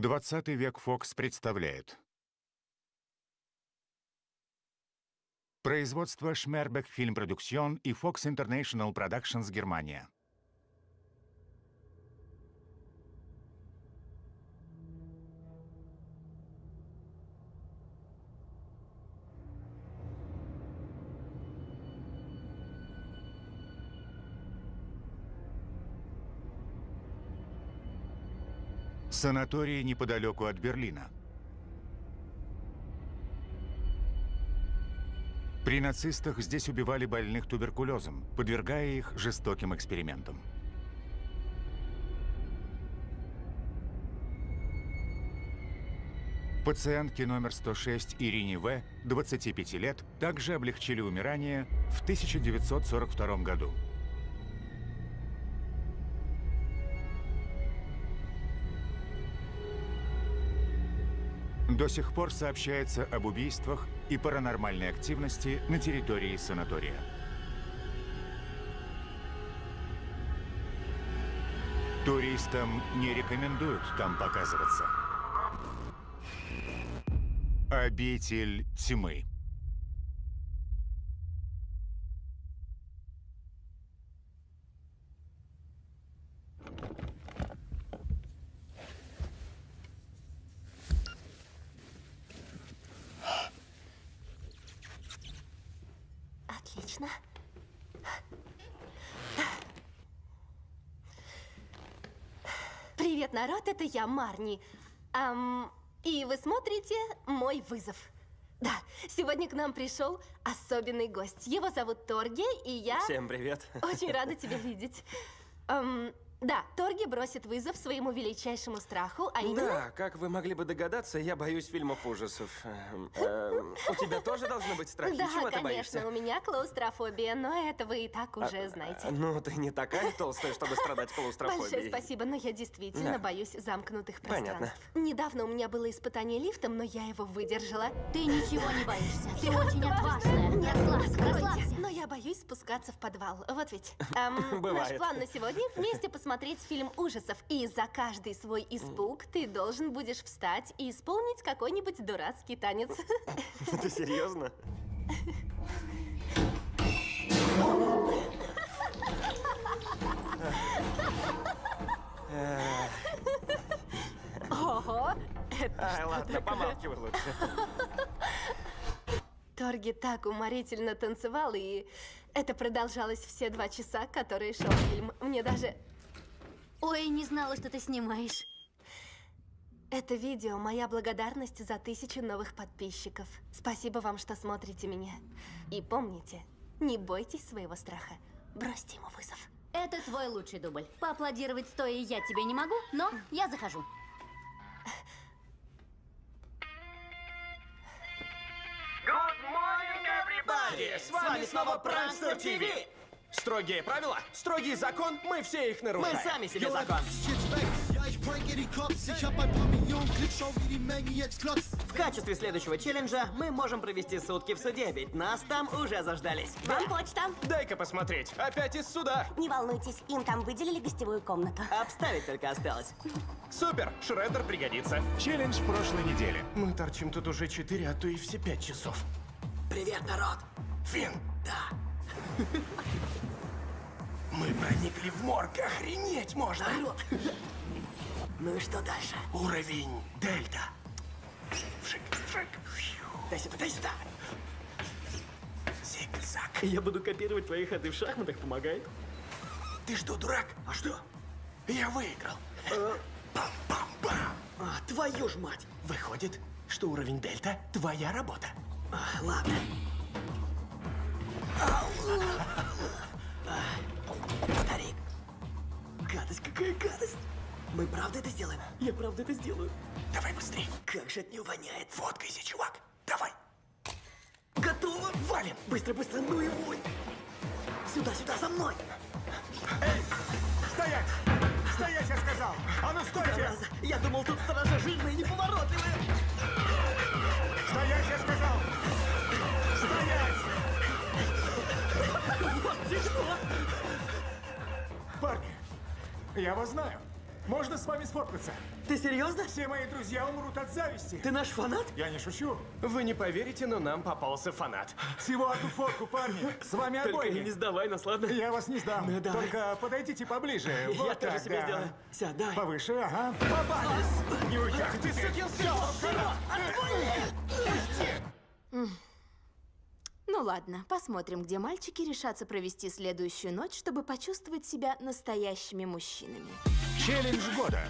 20 век Fox представляет. Производство Schmerbeck Film Production и Fox International Productions Германия. Санаторий неподалеку от Берлина. При нацистах здесь убивали больных туберкулезом, подвергая их жестоким экспериментам. Пациентке номер 106 Ирине В., 25 лет, также облегчили умирание в 1942 году. До сих пор сообщается об убийствах и паранормальной активности на территории санатория. Туристам не рекомендуют там показываться. Обитель тьмы. Отлично. Привет, народ, это я, Марни. Ам, и вы смотрите «Мой вызов». Да, сегодня к нам пришел особенный гость. Его зовут Торги, и я... Всем привет. Очень рада тебя видеть. Ам, да, Торги бросит вызов своему величайшему страху, а именно... Да, как вы могли бы догадаться, я боюсь фильмов ужасов. Эм, эм, у тебя тоже должны быть страхи. Да, Чего ты конечно, у меня клаустрофобия, но это вы и так уже знаете. Ну, ты не такая толстая, чтобы страдать клаустрофобией. Большое спасибо, но я действительно боюсь замкнутых Понятно. пространств. Недавно у меня было испытание лифтом, но я его выдержала. Ты ничего не боишься. Ты очень отважная. Расслабься, Откройте. расслабься. Но я боюсь спускаться в подвал. Вот ведь. Эм, наш Бывает. план на сегодня вместе посмотреть фильм ужасов. И за каждый свой испуг ты должен будешь встать и исполнить какой-нибудь дурацкий танец. Ты серьезно? Ого! Это Ай, ладно, помалкивай лучше. Торги так уморительно танцевал, и это продолжалось все два часа, которые шел фильм. Мне даже... Ой, не знала, что ты снимаешь. Это видео – моя благодарность за тысячу новых подписчиков. Спасибо вам, что смотрите меня. И помните, не бойтесь своего страха. Бросьте ему вызов. Это твой лучший дубль. Поаплодировать стоя я тебе не могу, но я захожу. Good morning, everybody! С вами снова Пранкстер ТВ! Строгие правила, строгий закон, мы все их Мы нарушаем. сами себе закон. В качестве следующего челленджа мы можем провести сутки в суде, ведь нас там уже заждались. Вам почта. Дай-ка посмотреть. Опять из суда. Не волнуйтесь, им там выделили гостевую комнату. Обставить только осталось. Супер, Шреддер пригодится. Челлендж прошлой недели. Мы торчим тут уже 4, а то и все 5 часов. Привет, народ! Фин, Да. Мы проникли в морг, охренеть можно. Народ! Ну и что дальше? Уровень дельта. Вшик, вшик. Дай сюда, дай сюда! Зиг-заг. Я буду копировать твои ходы в шахматах, помогает? Ты что, дурак? А что? Я выиграл. Э, Пам-пам-пам. а, твою ж мать! Выходит, что уровень дельта – твоя работа. А, ладно. А, Старик. Гадость, какая гадость! Мы правда это сделаем? Я правда это сделаю. Давай быстрее. Как же от него воняет. Фоткайся, чувак. Давай. Готово? Валим. Быстро, быстро, ну его! Сюда, сюда, за мной! Стоять! Стоять, я сказал! А ну стойте! Зараза, я думал, тут сторожа жирные и неповоротливые! Стоять, я сказал! Вот дерьмо! Парни, я вас знаю. Можно с вами сфоткаться? Ты серьезно? Все мои друзья умрут от зависти. Ты наш фанат? Я не шучу. Вы не поверите, но нам попался фанат. Всего одну фотку, парни. С вами Только обоими. не сдавай нас, ладно? Я вас не сдам. Ну, давай. Только подойдите поближе. Вот Я тоже так, себе да. сделаю. Все, давай. Повыше, ага. Попались! Не уйдете ты, сукин сын! Ну ладно, посмотрим, где мальчики решатся провести следующую ночь, чтобы почувствовать себя настоящими мужчинами. Челлендж года.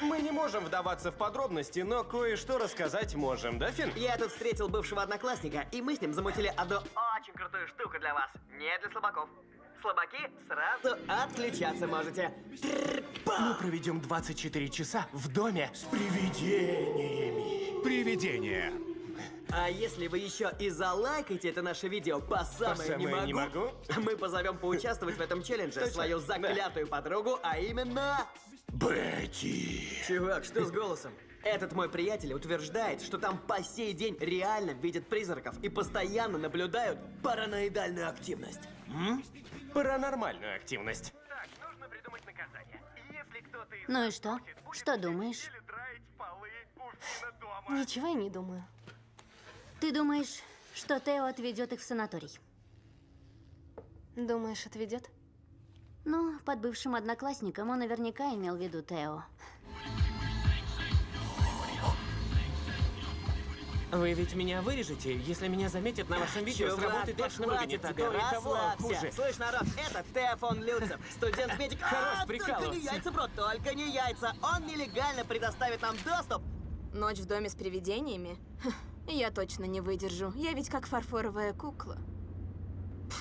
Мы не можем вдаваться в подробности, но кое-что рассказать можем, да, Финн? Я тут встретил бывшего одноклассника, и мы с ним замутили одну очень крутую штуку для вас. Не для слабаков. Слабаки сразу отключаться можете. Мы проведем 24 часа в доме с привидениями. Привидение. А если вы еще и залайкаете это наше видео по самое, самое не, могу, не могу? мы позовем поучаствовать в этом челлендже свою заклятую подругу, а именно... Бетти. Чувак, что с голосом? Этот мой приятель утверждает, что там по сей день реально видят призраков и постоянно наблюдают параноидальную активность. Паранормальную активность. Ну и что? Что думаешь? Ничего я не думаю. Ты думаешь, что Тео отведет их в санаторий? Думаешь, отведет? Ну, под бывшим одноклассником он наверняка имел в виду Тео. Вы ведь меня вырежете, если меня заметят на вашем видео, Чувак, сработает точно выглядит, а то и того хуже. Слышь, народ, это Теофон Люцев, студент-медик. Хорош А, Только не прикалываться. яйца, бро, только не яйца. Он нелегально предоставит нам доступ. Ночь в доме с привидениями? Я точно не выдержу. Я ведь как фарфоровая кукла.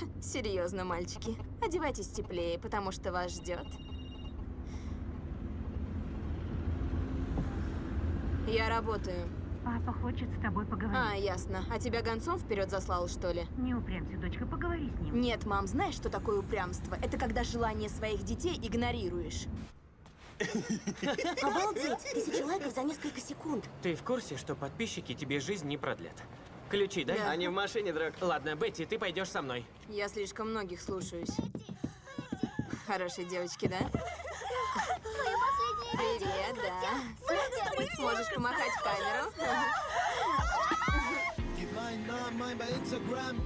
Серьезно, мальчики. Одевайтесь теплее, потому что вас ждет. Я работаю. Папа хочет с тобой поговорить. А, ясно. А тебя гонцом вперед заслал, что ли? Не упрямься, дочка, поговори с ним. Нет, мам, знаешь, что такое упрямство? Это когда желание своих детей игнорируешь. Обалдеть! Тысяча лайков за несколько секунд. Ты в курсе, что подписчики тебе жизнь не продлят? Ключи, дай? Да. Они в машине, друг. Ладно, Бетти, ты пойдешь со мной. Я слишком многих слушаюсь. Хорошие девочки, да? Привет, да. Можешь помахать в камеру? Gib meinen Namen ein bei Instagram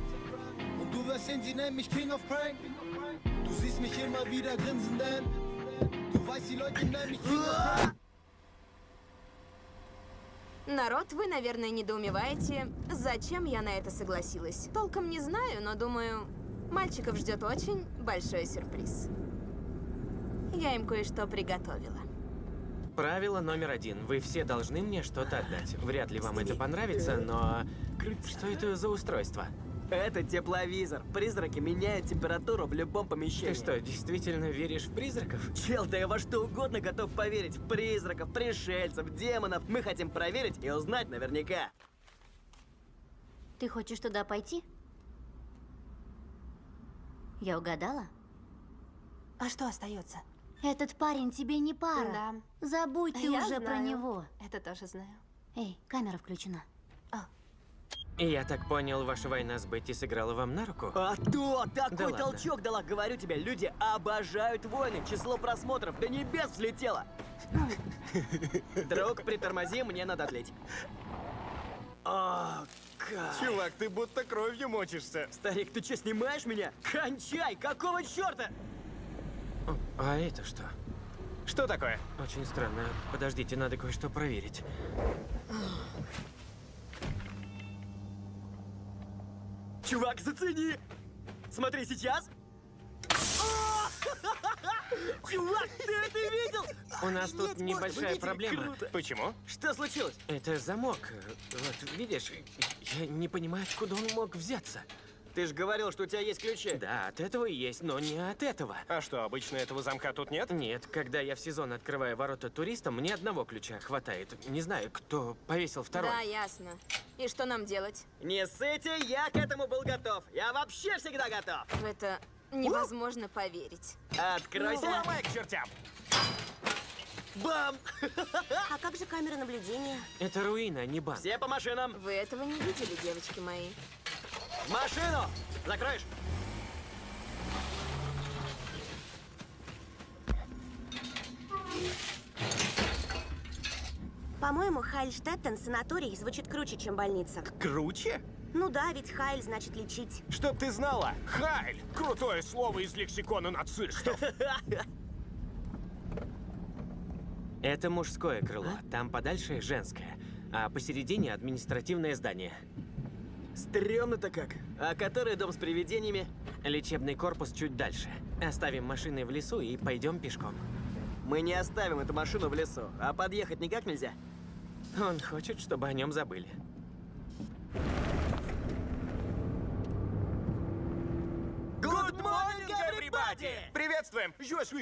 und du wirst sehen, sie nennen mich King of Prank. Du siehst mich immer wieder grinsen, denn Народ, вы, наверное, недоумеваете, зачем я на это согласилась. Толком не знаю, но думаю, мальчиков ждет очень большой сюрприз. Я им кое-что приготовила. Правило номер один. Вы все должны мне что-то отдать. Вряд ли вам это понравится, но... Что это за устройство? Это тепловизор. Призраки меняют температуру в любом помещении. Ты что, действительно веришь в призраков? Чел, да я во что угодно готов поверить. В призраков, пришельцев, демонов. Мы хотим проверить и узнать наверняка. Ты хочешь туда пойти? Я угадала? А что остается? Этот парень тебе не пара. Да. Забудь ты Я уже про знаю. него. Это тоже знаю. Эй, камера включена. Я так понял, ваша война с Бетти сыграла вам на руку? А то! Такой Да ладно. толчок дала, говорю тебе. Люди обожают войны. Число просмотров до небес взлетело. Друг, притормози, мне надо отлить. О. Чувак, ты будто кровью мочишься. Старик, ты что, снимаешь меня? Кончай! Какого черта? А это что? Что такое? Очень странно. Подождите, надо кое-что проверить. Чувак, зацени! Смотри сейчас! Чувак, ты это видел? У нас тут небольшая проблема. Круто. Почему? Что случилось? Это замок. Вот, видишь, я не понимаю, откуда он мог взяться. Ты же говорил, что у тебя есть ключи. Да, от этого и есть, но не от этого. А что, обычно этого замка тут нет? Нет, когда я в сезон открываю ворота туристам, мне одного ключа хватает. Не знаю, кто повесил второй. Да, ясно. И что нам делать? Не сыте, я к этому был готов. Я вообще всегда готов. В это невозможно поверить. Откройся. Ломай к чертям! Бам! А как же камера наблюдения? Это руина, не банк. Все по машинам. Вы этого не видели, девочки мои. В машину! Закроешь? По-моему, Хайльштеттен санаторий звучит круче, чем больница. Круче? Ну да, ведь Хайль значит лечить. Чтоб ты знала, Хайль! Крутое слово из лексикона нацистов. Это мужское крыло, там подальше женское, а посередине административное здание. Стрёмно-то как. А который дом с привидениями? Лечебный корпус чуть дальше. Оставим машины в лесу и пойдем пешком. Мы не оставим эту машину в лесу, а подъехать никак нельзя. Он хочет, чтобы о нем забыли. Good morning, everybody! Приветствуем!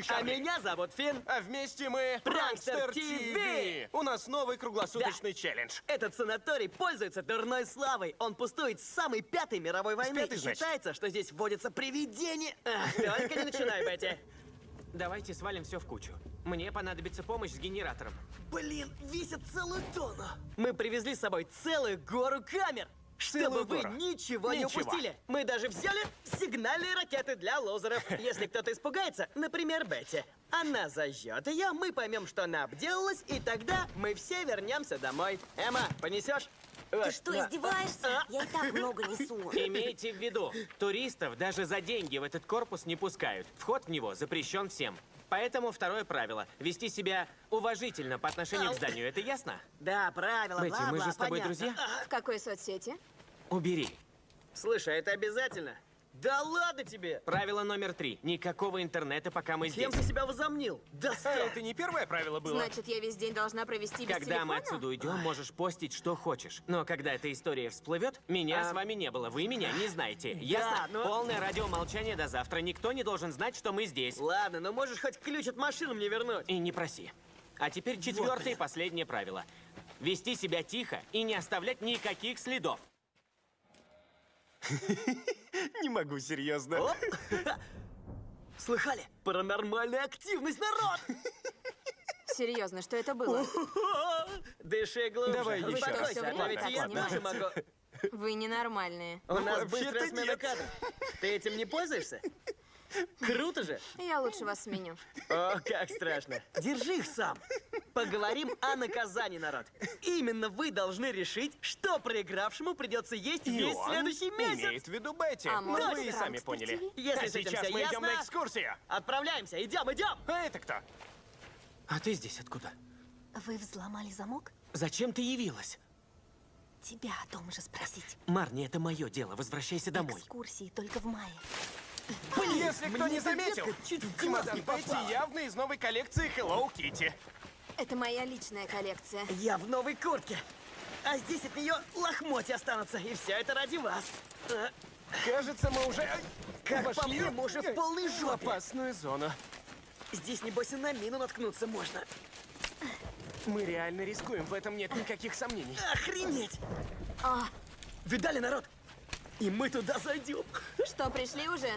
А меня зовут Финн. А вместе мы TV. TV. У нас новый круглосуточный челлендж. Этот санаторий пользуется дурной славой. Он пустует с самой пятой мировой войны. пятой, И считается, что здесь вводятся привидения. Ах, только не начинай, Бетти. Давайте свалим все в кучу. Мне понадобится помощь с генератором. Блин, весит целую тонну. Мы привезли с собой целую гору камер. Чтобы вы гору. ничего, не Ничего. упустили. Мы даже взяли сигнальные ракеты для лозеров. Если кто-то испугается, например, Бетти. Она зажжет ее, мы поймем, что она обделалась, и тогда мы все вернемся домой. Эмма, понесешь? Ты что, издеваешься? Я и так много несу. Имейте в виду, туристов даже за деньги в этот корпус не пускают. Вход в него запрещен всем. Поэтому второе правило – вести себя уважительно по отношению к зданию. Это ясно? Да, правила, Бетти, мы же с тобой понятно. друзья? В какой соцсети? Убери. Слушай, а это обязательно? Да ладно тебе! Правило номер три. Никакого интернета, пока мы здесь. Кем ты себя возомнил? Да А это не первое правило было? Значит, я весь день должна провести без Когда мы телефона? отсюда уйдем, можешь постить, что хочешь. Но когда эта история всплывет, меня с вами не было. Вы меня не знаете. Ясно? но- Полное радиомолчание до завтра. Никто не должен знать, что мы здесь. Ладно, но можешь хоть ключ от машины мне вернуть. И не проси. А теперь четвертое и последнее правило. Вести себя тихо и не оставлять никаких следов. Не могу, серьезно. Оп. Слыхали? Паранормальная активность, народ! Серьезно, что это было? Дыши глубже. Давай еще раз. Успокойся, Всё а время ведь я тоже могу. Вы ненормальные. У нас быстрая смена кадров. Ты этим не пользуешься? Круто же! Я лучше вас сменю. О, как страшно. Держи их сам. Поговорим о наказании, народ. Именно вы должны решить, что проигравшему придется есть И весь следующий месяц. имеет в виду Бетти. А Ну, может, вы и сами поняли. Если а сейчас мы идем на экскурсию. Отправляемся, идем, идем! А это кто? А ты здесь откуда? Вы взломали замок? Зачем ты явилась? Тебя о том же спросить. Марни, это мое дело. Возвращайся домой. Экскурсии только в мае. Если кто не заметил, чуть в глаз чемодан попала. явно из новой коллекции Hello Kitty. Это моя личная коллекция. Я в новой куртке. А здесь от нее лохмотья останутся. И все это ради вас. А, Кажется, мы уже ай, Как по вошли мне, мы уже в полной в жопе. опасную зону. Здесь, небось, и на мину наткнуться можно. Мы реально рискуем, в этом нет никаких сомнений. Охренеть! А, видали, народ? И мы туда зайдем. Что, пришли уже?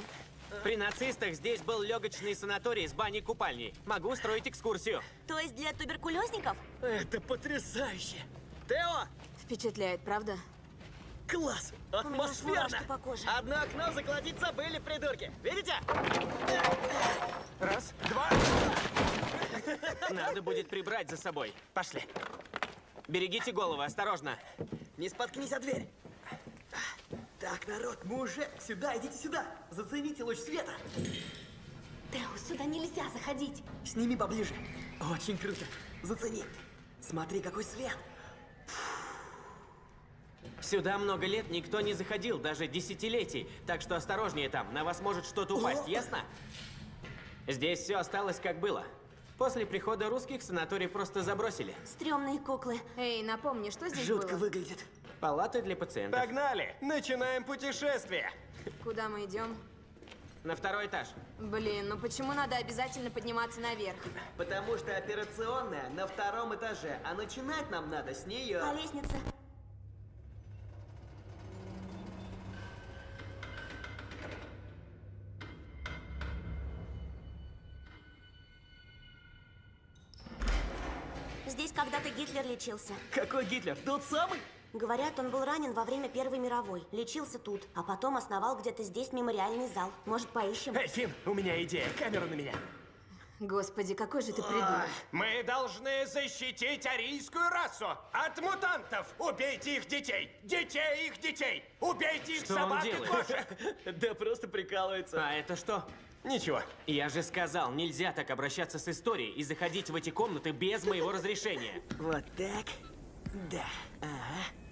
При нацистах здесь был легочный санаторий с баней-купальней. Могу устроить экскурсию. То есть для туберкулезников? Это потрясающе. Тео, Впечатляет, правда? класс, атмосферно. мурашки по коже. Одно окно закладить забыли, придурки. Видите? Раз, два. Надо будет прибрать за собой. Пошли. Берегите головы, осторожно. Не споткнись о дверь. Так, народ, мы уже... Сюда, идите сюда. Зацените луч света. Тео, сюда нельзя заходить. Сними поближе. Очень круто. Зацени. Смотри, какой свет. Сюда много лет никто не заходил, даже десятилетий. Так что осторожнее там, на вас может что-то упасть, ясно? Здесь все осталось как было. После прихода русских санаторий просто забросили. Стрёмные куклы. Эй, напомни, что здесь Жутко было? выглядит. Палаты для пациентов. Погнали! Начинаем путешествие! Куда мы идем? На второй этаж. Блин, ну почему надо обязательно подниматься наверх? Потому что операционная на втором этаже, а начинать нам надо с нее. По лестнице. Здесь когда-то Гитлер лечился. Какой Гитлер? Тот самый? Говорят, он был ранен во время Первой мировой. Лечился тут, а потом основал где-то здесь мемориальный зал. Может, поищем? Эй, Финн, у меня идея. Камера на меня. Господи, какой же ты придурок. Мы должны защитить арийскую расу от мутантов. Убейте их детей. Детей их детей. Убейте их Что он собак и делает? кошек. Да просто прикалывается. А это что? Ничего. Я же сказал, нельзя так обращаться с историей и заходить в эти комнаты без моего разрешения. Вот так. Да. Ага.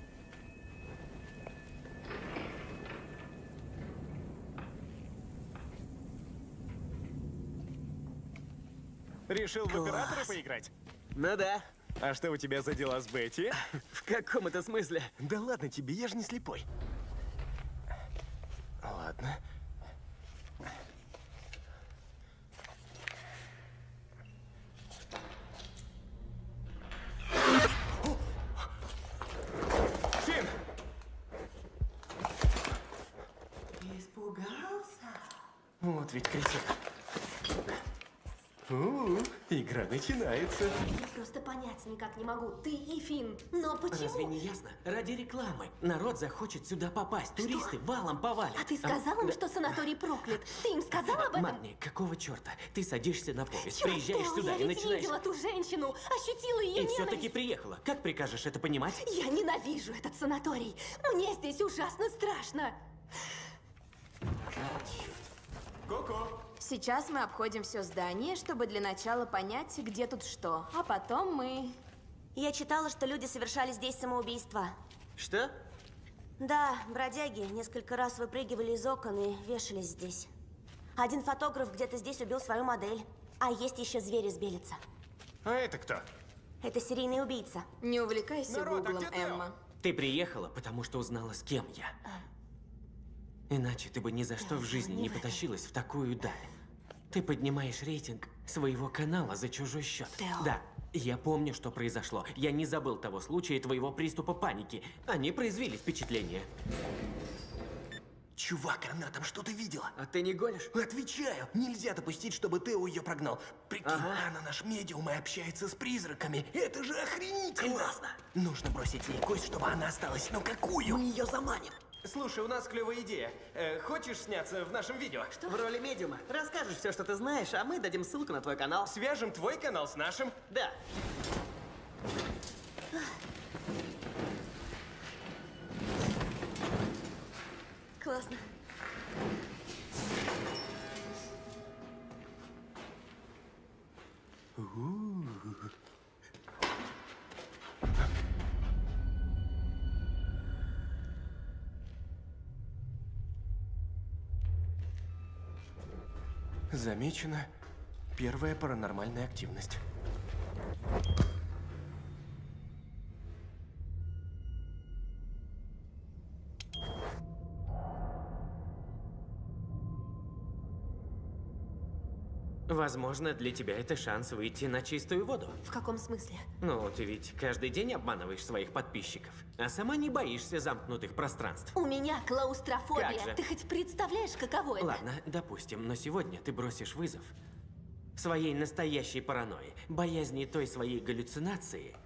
Решил в Класс. оператора поиграть? Ну да. А что у тебя за дела с Бетти? В каком это смысле? Да ладно тебе, я же не слепой. Ладно. Фин! Испугался? Вот ведь кричит. У, игра начинается. Я просто понять никак не могу. Ты и Финн. Но почему? Разве не ясно? Ради рекламы. Народ захочет сюда попасть. Туристы валом повалят. А ты сказал им, да. что санаторий проклят? Ты им сказал об этом? Марни, какого черта? Ты садишься на поезд, Чёрт, приезжаешь Тео, сюда я и ведь начинаешь... видела ту женщину, ощутила ее И все-таки приехала. Как прикажешь это понимать? Я ненавижу этот санаторий. Мне здесь ужасно страшно. Ко-ко. Сейчас мы обходим все здание, чтобы для начала понять, где тут что. А потом мы... Я читала, что люди совершали здесь самоубийство. Что? Да, бродяги несколько раз выпрыгивали из окон и вешались здесь. Один фотограф где-то здесь убил свою модель. А есть еще звери с Белица. А это кто? Это серийный убийца. Не увлекайся Народ, а гуглом, где Тео? Эмма. Ты приехала, потому что узнала, с кем я. Иначе ты бы ни за что в жизни не потащилась в такую даль. Ты поднимаешь рейтинг своего канала за чужой счет. Тео. Да, я помню, что произошло. Я не забыл того случая и твоего приступа паники. Они произвели впечатление. Чувак, она там что-то видела. А ты не гонишь? Отвечаю, нельзя допустить, чтобы Тео ее прогнал. Прикинь, Ага. она наш медиум и общается с призраками. Это же охренительно! Классно. Нужно бросить ей кость, чтобы она осталась. Но какую? Мы ее заманим. Слушай, у нас клевая идея. Э, хочешь сняться в нашем видео? В роли медиума. Расскажешь все, что ты знаешь, а мы дадим ссылку на твой канал. Свяжем твой канал с нашим. Да. Классно. Замечена первая паранормальная активность. Возможно, для тебя это шанс выйти на чистую воду. В каком смысле? Ну, ты ведь каждый день обманываешь своих подписчиков, а сама не боишься замкнутых пространств. У меня клаустрофобия. Как же? Ты хоть представляешь, каково это? Ладно, допустим, но сегодня ты бросишь вызов своей настоящей паранойи, боязни той своей галлюцинации,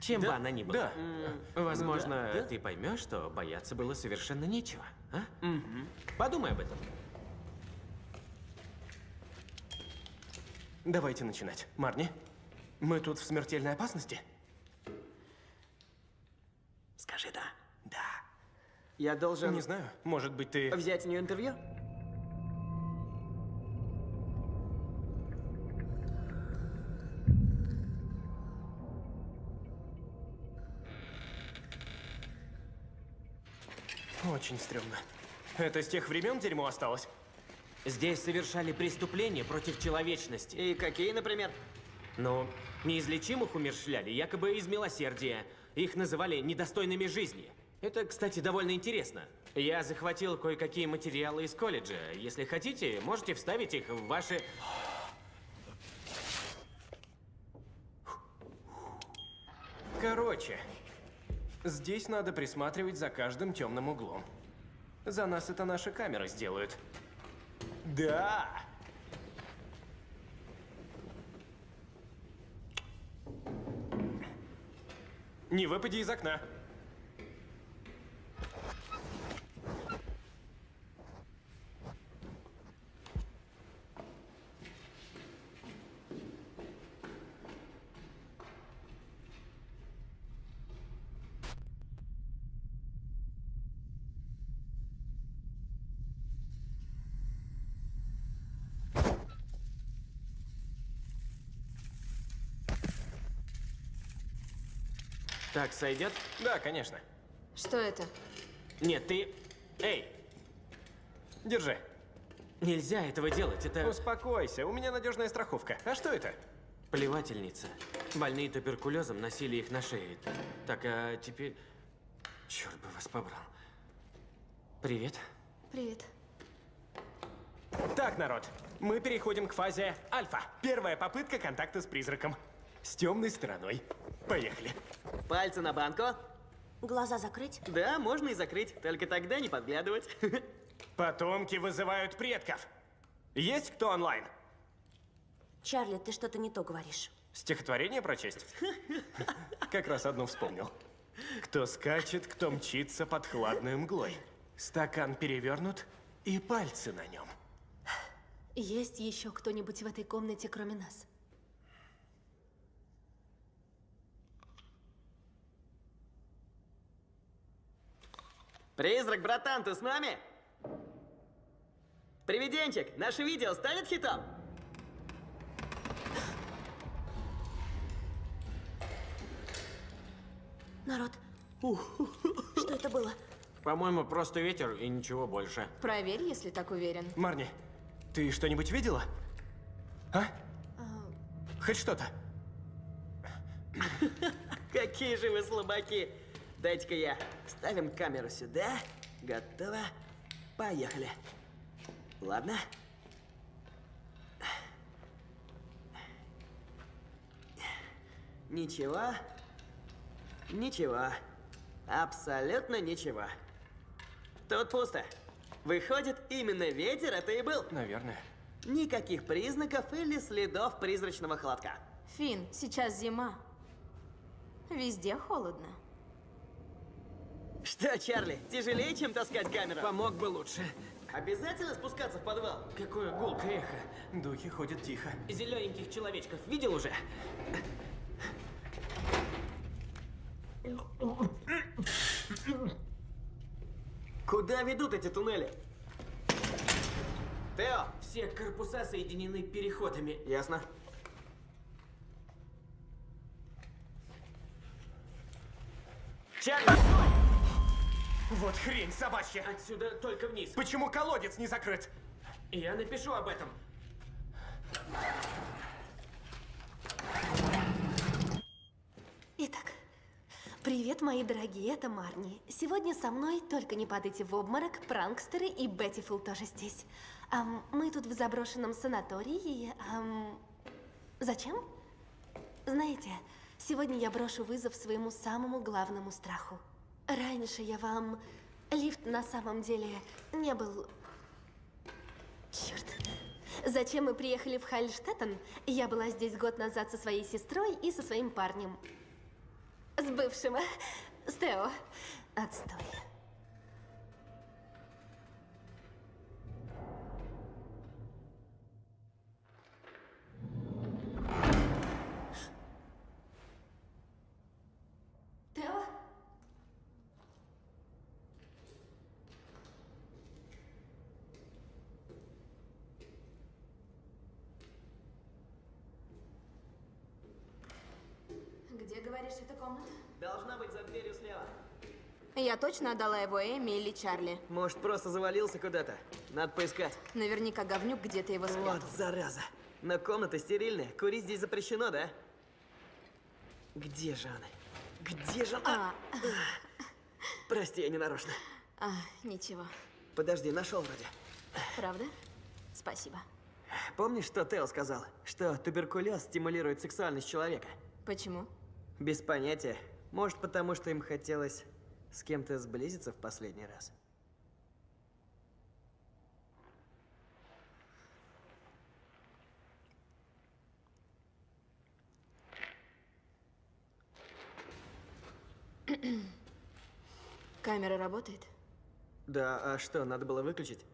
чем бы она ни была. Да. Возможно, да, да. ты поймешь, что бояться было совершенно нечего, а? Подумай об этом. Давайте начинать. Марни, мы тут в смертельной опасности? Скажи да. Да. Я должен Не знаю. Может быть, ты... взять у нее интервью? Очень стрёмно. Это с тех времен дерьмо осталось? Здесь совершали преступления против человечности. И какие, например? Но неизлечимых умерщвляли, якобы из милосердия. Их называли недостойными жизни. Это, кстати, довольно интересно. Я захватил кое-какие материалы из колледжа. Если хотите, можете вставить их в ваши... Короче, здесь надо присматривать за каждым темным углом. За нас это наши камеры сделают. Да! Не выпади из окна. Так сойдет? Да, конечно. Что это? Нет, ты... Эй, Держи. нельзя этого делать, это Успокойся, у меня надежная страховка. А что это? плевательница. Больные туберкулезом носили их на шее. Так, а теперь... Черт бы вас побрал. Привет. Привет. Так, народ, мы переходим к фазе альфа. Первая попытка контакта с призраком. С темной стороной. Поехали. Пальцы на банку. Глаза закрыть? Да, можно и закрыть, только тогда не подглядывать. Потомки вызывают предков. Есть кто онлайн? Чарли, ты что-то не то говоришь. Стихотворение прочесть? Как раз одно вспомнил. Кто скачет, кто мчится под хладной мглой. Стакан перевернут и пальцы на нем. Есть еще кто-нибудь в этой комнате, кроме нас? Призрак, братан, ты с нами? Привиденчик, наше видео станет хитом? Народ, что это было? По-моему, просто ветер и ничего больше. Проверь, если так уверен. Марни, ты что-нибудь видела? А? Хоть что-то? Какие же вы слабаки! Дайте-ка я. Ставим камеру сюда. Готово. Поехали. Ладно. Ничего. Ничего. Абсолютно ничего. Тут пусто. Выходит, именно ветер это и был. Наверное. Никаких признаков или следов призрачного холодка. Фин, сейчас зима. Везде холодно. Что, Чарли, тяжелее, чем таскать камеру? Помог бы лучше. Обязательно спускаться в подвал? Какое гулкое эхо. Духи ходят тихо. Зелененьких человечков видел уже? Куда ведут эти туннели? Тео! Все корпуса соединены переходами. Ясно. Чарли! Вот хрень собачья! Отсюда только вниз. Почему колодец не закрыт? Я напишу об этом. Итак, привет, мои дорогие, это Марни. Сегодня со мной, только не падайте в обморок, пранкстеры и Беттифул тоже здесь. Ам, мы тут в заброшенном санатории. ам, зачем? Знаете, сегодня я брошу вызов своему самому главному страху. Раньше я вам... Лифт на самом деле не был... Черт. Зачем мы приехали в Хальштеттен? Я была здесь год назад со своей сестрой и со своим парнем. С бывшим. С. Отстой. Я точно отдала его Эми или Чарли. Может, просто завалился куда-то? Надо поискать. Наверняка говнюк где-то его спрятал. Вот зараза. Но комната стерильная. Курить здесь запрещено, да? Где же она? Где же она? А, Прости, я не нарочно. а, ничего. Подожди, нашел вроде. Правда? Спасибо. Помнишь, что Тео сказал? Что туберкулез стимулирует сексуальность человека? Почему? Без понятия. Может, потому что им хотелось с кем-то сблизиться в последний раз. Камера работает? Да, а что, надо было выключить?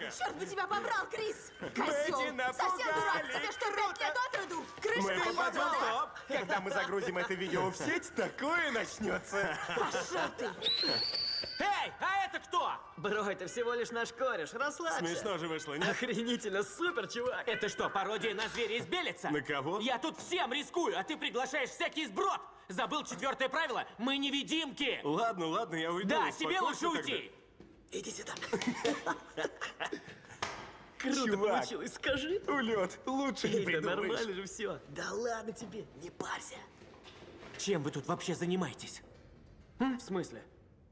Пранка! Черт бы тебя побрал, Крис! Козел! Совсем дурак! Тебе что, пять лет от роду? Крышка Мы попадем в топ! Когда мы загрузим это видео в сеть, такое начнется. Пошел ты! Эй, а это кто? Бро, это всего лишь наш кореш, расслабься. Смешно же вышло, нет? Охренительно, супер, чувак. Это что, пародия на зверя из Белица? На кого? Я тут всем рискую, а ты приглашаешь всякий сброд! Забыл четвертое правило? Мы невидимки! Ладно, ладно, я уйду. Да, тебе Успокойся лучше тогда. уйти! Иди сюда. Круто Чувак. получилось, скажи. Улет, лучше не Эй, да придумаешь. нормально же все. Да ладно тебе, не парься. Чем вы тут вообще занимаетесь? В смысле?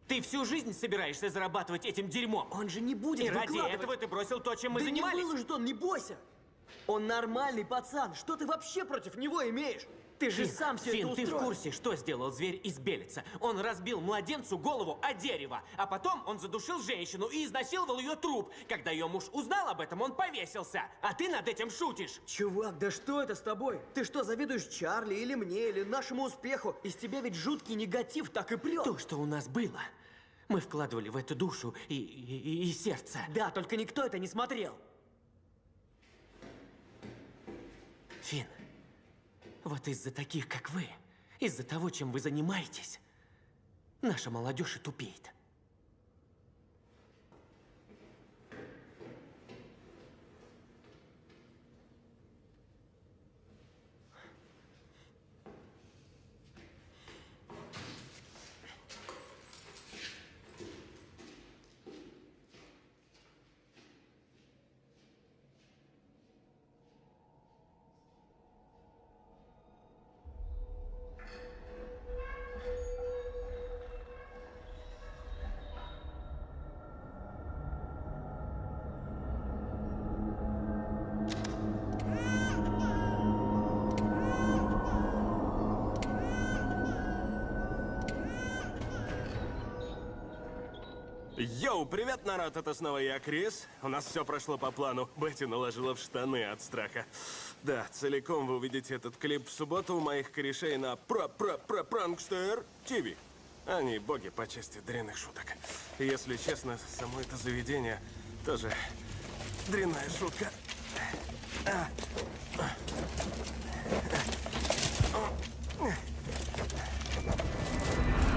Ты всю жизнь собираешься зарабатывать этим дерьмом? Он же не будет И ради этого ты бросил то, чем мы да занимались? не выложит он, не бойся. Он нормальный пацан. Что ты вообще против него имеешь? Ты же Фин, сам все Фин, это ты в устроил. курсе, что сделал зверь из Белица? Он разбил младенцу голову о дерево, а потом он задушил женщину и изнасиловал ее труп. Когда ее муж узнал об этом, он повесился. А ты над этим шутишь. Чувак, да что это с тобой? Ты что, завидуешь Чарли или мне, или нашему успеху? Из тебя ведь жуткий негатив так и прет. То, что у нас было, мы вкладывали в эту душу и, и- и сердце. Да, только никто это не смотрел. Фин, вот из-за таких, как вы, из-за того, чем вы занимаетесь, наша молодежь и тупеет. Привет, народ, это снова я, Крис. У нас все прошло по плану. Бетти наложила в штаны от страха. Да, целиком вы увидите этот клип в субботу у моих корешей на про про про пранкстер ТВ. Они боги по части дрянных шуток. Если честно, само это заведение тоже дрянная шутка.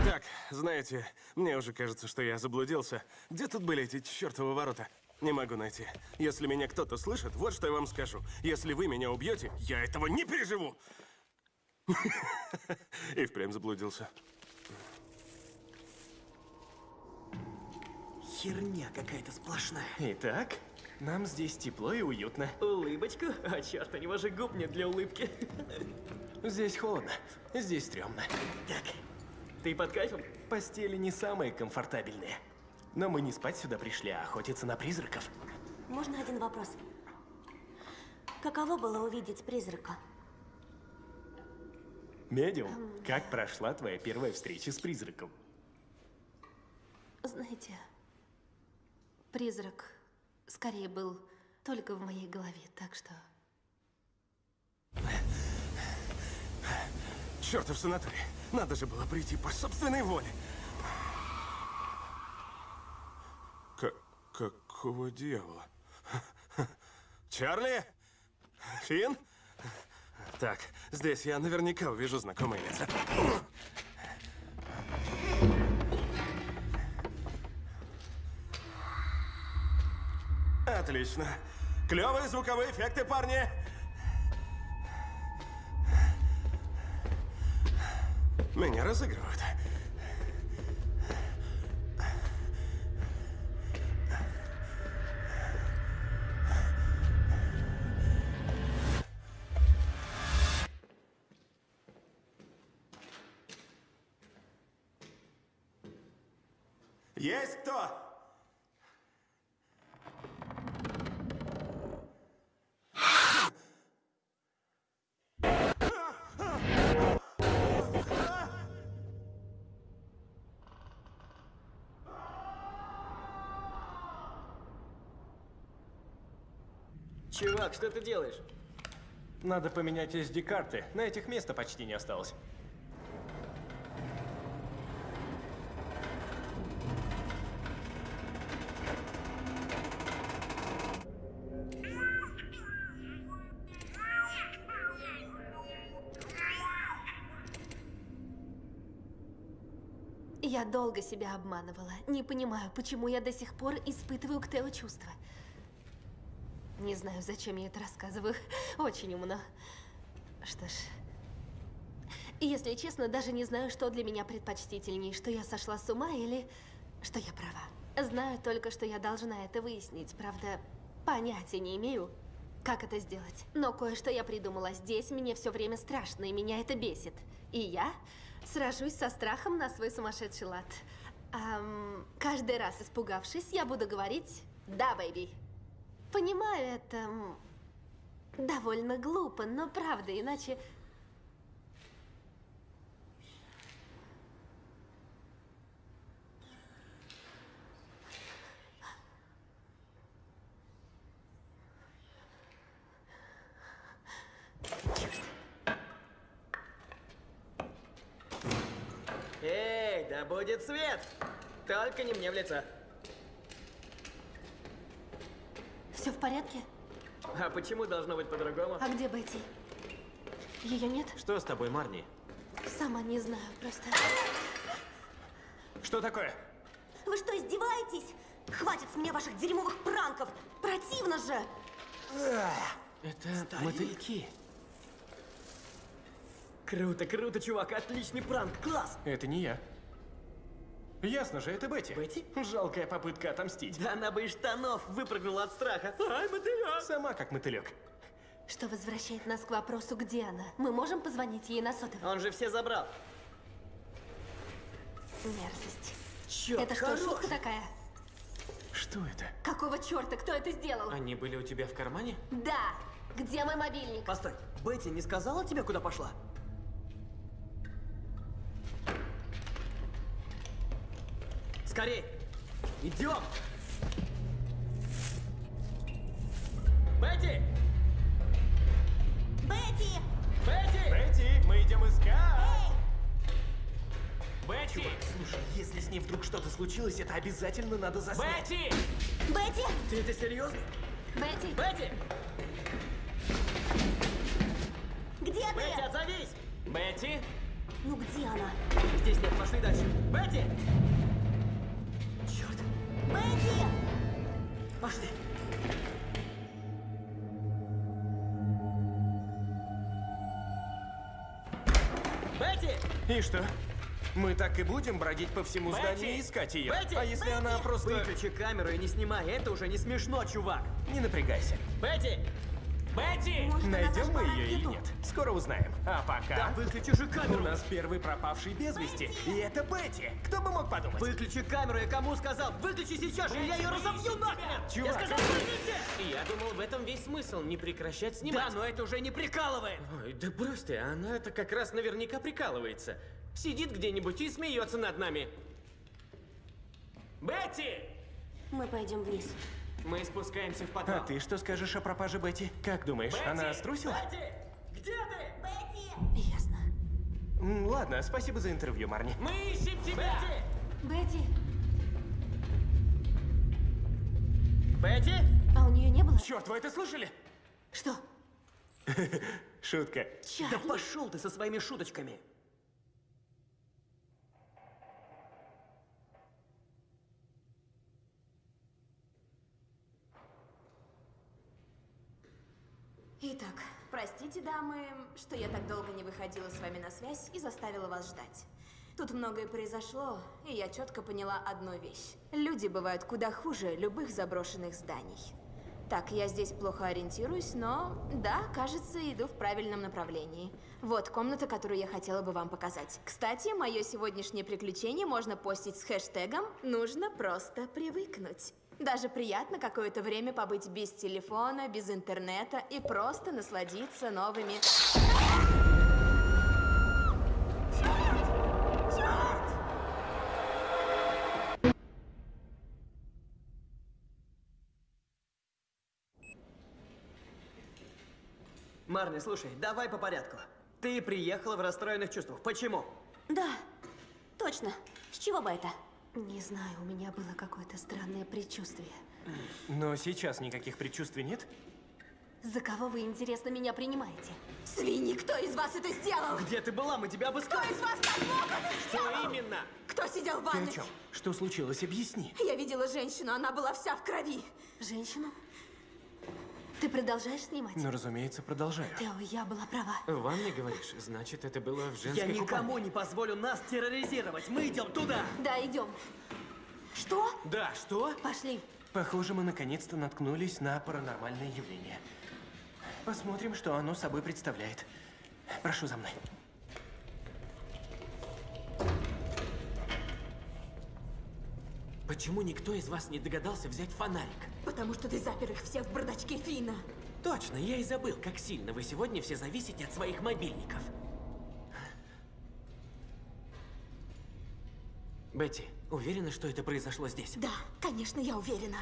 Так, знаете, мне уже кажется, что я заблудился. Где тут были эти чертовы ворота? Не могу найти. Если меня кто-то слышит, вот что я вам скажу. Если вы меня убьете, я этого не переживу. И впрямь заблудился. Херня какая-то сплошная. Итак, нам здесь тепло и уютно. Улыбочку? А черт, у него же губ нет для улыбки. Здесь холодно, здесь стрёмно. Так, ты под кайфом? Постели не самые комфортабельные. Но мы не спать сюда пришли, а охотиться на призраков. Можно один вопрос? Каково было увидеть призрака? Медиум, как прошла твоя первая встреча с призраком? Знаете, призрак скорее был только в моей голове, так что... Чертов санаторий. Надо же было прийти по собственной воле. К какого дьявола? Чарли? Финн? Так, здесь я наверняка увижу знакомые лица. Отлично. Клевые звуковые эффекты, парни. Меня разыгрывают. Чувак, что ты делаешь? Надо поменять SD-карты. На этих места почти не осталось. Я долго себя обманывала. Не понимаю, почему я до сих пор испытываю к Тео чувства. Не знаю, зачем я это рассказываю. Очень умно. Что ж... Если честно, даже не знаю, что для меня предпочтительней, что я сошла с ума или что я права. Знаю только, что я должна это выяснить. Правда, понятия не имею, как это сделать. Но кое-что я придумала. Здесь мне все время страшно, и меня это бесит. И я сражусь со страхом на свой сумасшедший лад. Ам, каждый раз испугавшись, я буду говорить «Да, бэйби». Понимаю, это довольно глупо, но правда, иначе... Эй, да будет свет! Только не мне в лицо. Все в порядке? А почему должно быть по-другому? А где Бетти? Ее нет? Что с тобой, Марни? Сама не знаю, просто... Что такое? Вы что, издеваетесь? Хватит с меня ваших дерьмовых пранков! Противно же! Это мотыльки. Круто, круто, чувак, отличный пранк, класс! Это не я. Ясно же, это Бетти. Бетти? Жалкая попытка отомстить. Да она бы из штанов выпрыгнула от страха. Ай, мотылек! Сама как мотылек. Что возвращает нас к вопросу, где она? Мы можем позвонить ей на сотовый? Он же все забрал. Мерзость. Черт, это что, хорош. шутка такая? Что это? Какого черта? Кто это сделал? Они были у тебя в кармане? Да. Где мой мобильник? Постой, Бетти не сказала тебе, куда пошла? Скорей! Идем! Бетти! Бетти! Бетти! Бетти, мы идем искать! Бетти! Слушай, если с ней вдруг что-то случилось, это обязательно надо заснять. Бетти! Бетти! Ты это серьезно? Бетти! Бетти! Где ты? Бетти, отзовись! Бетти! Ну где она? Здесь нет, пошли дальше. Бетти! Бетти! Пошли. Бетти! И что? Мы так и будем бродить по всему Бетти! зданию и искать ее? Бетти! А если она просто... Выключи камеру и не снимай, это уже не смешно, чувак. Не напрягайся. Бетти! Бетти! Может, Найдем мы ее или нет? Скоро узнаем. А пока... Да выключи же У камеру! нас первый пропавший без вести. И это Бетти. Кто бы мог подумать? Выключи камеру, я кому сказал? Выключи сейчас же, или я ее разобью нахрен! Я Чувак, сказал, выключи! Я думал, в этом весь смысл, не прекращать Да, снимать. но это уже не прикалывает! Ой, да брось ты, она-то как раз наверняка прикалывается. Сидит где-нибудь и смеется над нами. Бетти! Мы пойдем вниз. Мы спускаемся в А подвал. ты что скажешь о пропаже Бетти? Как думаешь, Бетти! она струсила? Бетти! Где ты? Бетти! Ясно. Ладно, спасибо за интервью, Марни. Мы ищем тебя! Бетти! Бетти! Бетти? А у нее не было? Черт, вы это слышали? Что? Шутка. Да пошел ты со своими шуточками! Итак, простите, дамы, что я так долго не выходила с вами на связь и заставила вас ждать. Тут многое произошло, и я четко поняла одну вещь. Люди бывают куда хуже любых заброшенных зданий. Так, я здесь плохо ориентируюсь, но да, кажется, иду в правильном направлении. Вот комната, которую я хотела бы вам показать. Кстати, мое сегодняшнее приключение можно постить с хэштегом «Нужно просто привыкнуть». Даже приятно какое-то время побыть без телефона, без интернета и просто насладиться новыми... Марни, слушай, давай по порядку. Ты приехала в расстроенных чувствах. Почему? Да, точно. С чего бы это? Не знаю, у меня было какое-то странное предчувствие. Но сейчас никаких предчувствий нет? За кого вы, интересно, меня принимаете? Свиньи, кто из вас это сделал? Где ты была? Мы тебя Кто обыскали. из вас так мог это Что сделал? именно? Кто сидел в Ты о ванной? чем? Что случилось? Объясни. Я видела женщину, она была вся в крови. Женщину? Ты продолжаешь снимать? Ну, разумеется, продолжаю. Тео, я была права. В ванной, говоришь? Значит, это было в женской Я никому купальне. не позволю нас терроризировать. Мы идем туда. Да, идем. Что? Да, что? Пошли. Похоже, мы наконец-то наткнулись на паранормальное явление. Посмотрим, что оно собой представляет. Прошу за мной. Почему никто из вас не догадался взять фонарик? Потому что ты запер их всех в бардачке Фина. Точно, я и забыл, как сильно вы сегодня все зависите от своих мобильников. Бетти, уверена, что это произошло здесь? Да, конечно, я уверена.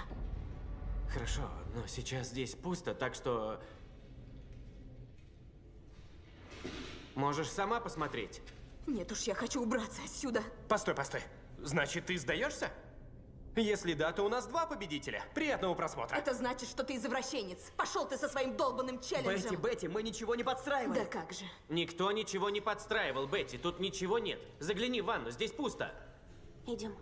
Хорошо, но сейчас здесь пусто, так что... Можешь сама посмотреть. Нет уж, я хочу убраться отсюда. Постой, постой. Значит, ты сдаешься? Если да, то у нас два победителя. Приятного просмотра. Это значит, что ты извращенец. Пошел ты со своим долбанным челленджем. Бетти, Бетти, мы ничего не подстраиваем. Да как же. Никто ничего не подстраивал, Бетти, тут ничего нет. Загляни в ванну, здесь пусто. Идем.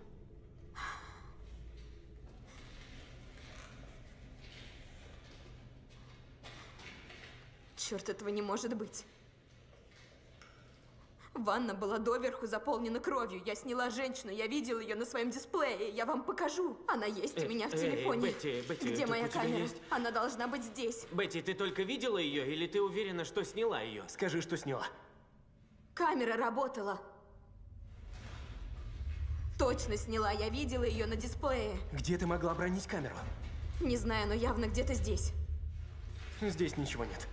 Черт, этого не может быть. Ванна была доверху заполнена кровью. Я сняла женщину, я видела ее на своем дисплее. Я вам покажу. Она есть у Э, меня в эй, телефоне. Бетти, Бетти, Где моя у камера? есть- Она должна быть здесь. Бетти, ты только видела ее или ты уверена, что сняла ее? Скажи, что сняла. Камера работала. Точно сняла. Я видела ее на дисплее. Где ты могла бронить камеру? Не знаю, но явно где-то здесь. Здесь ничего нет.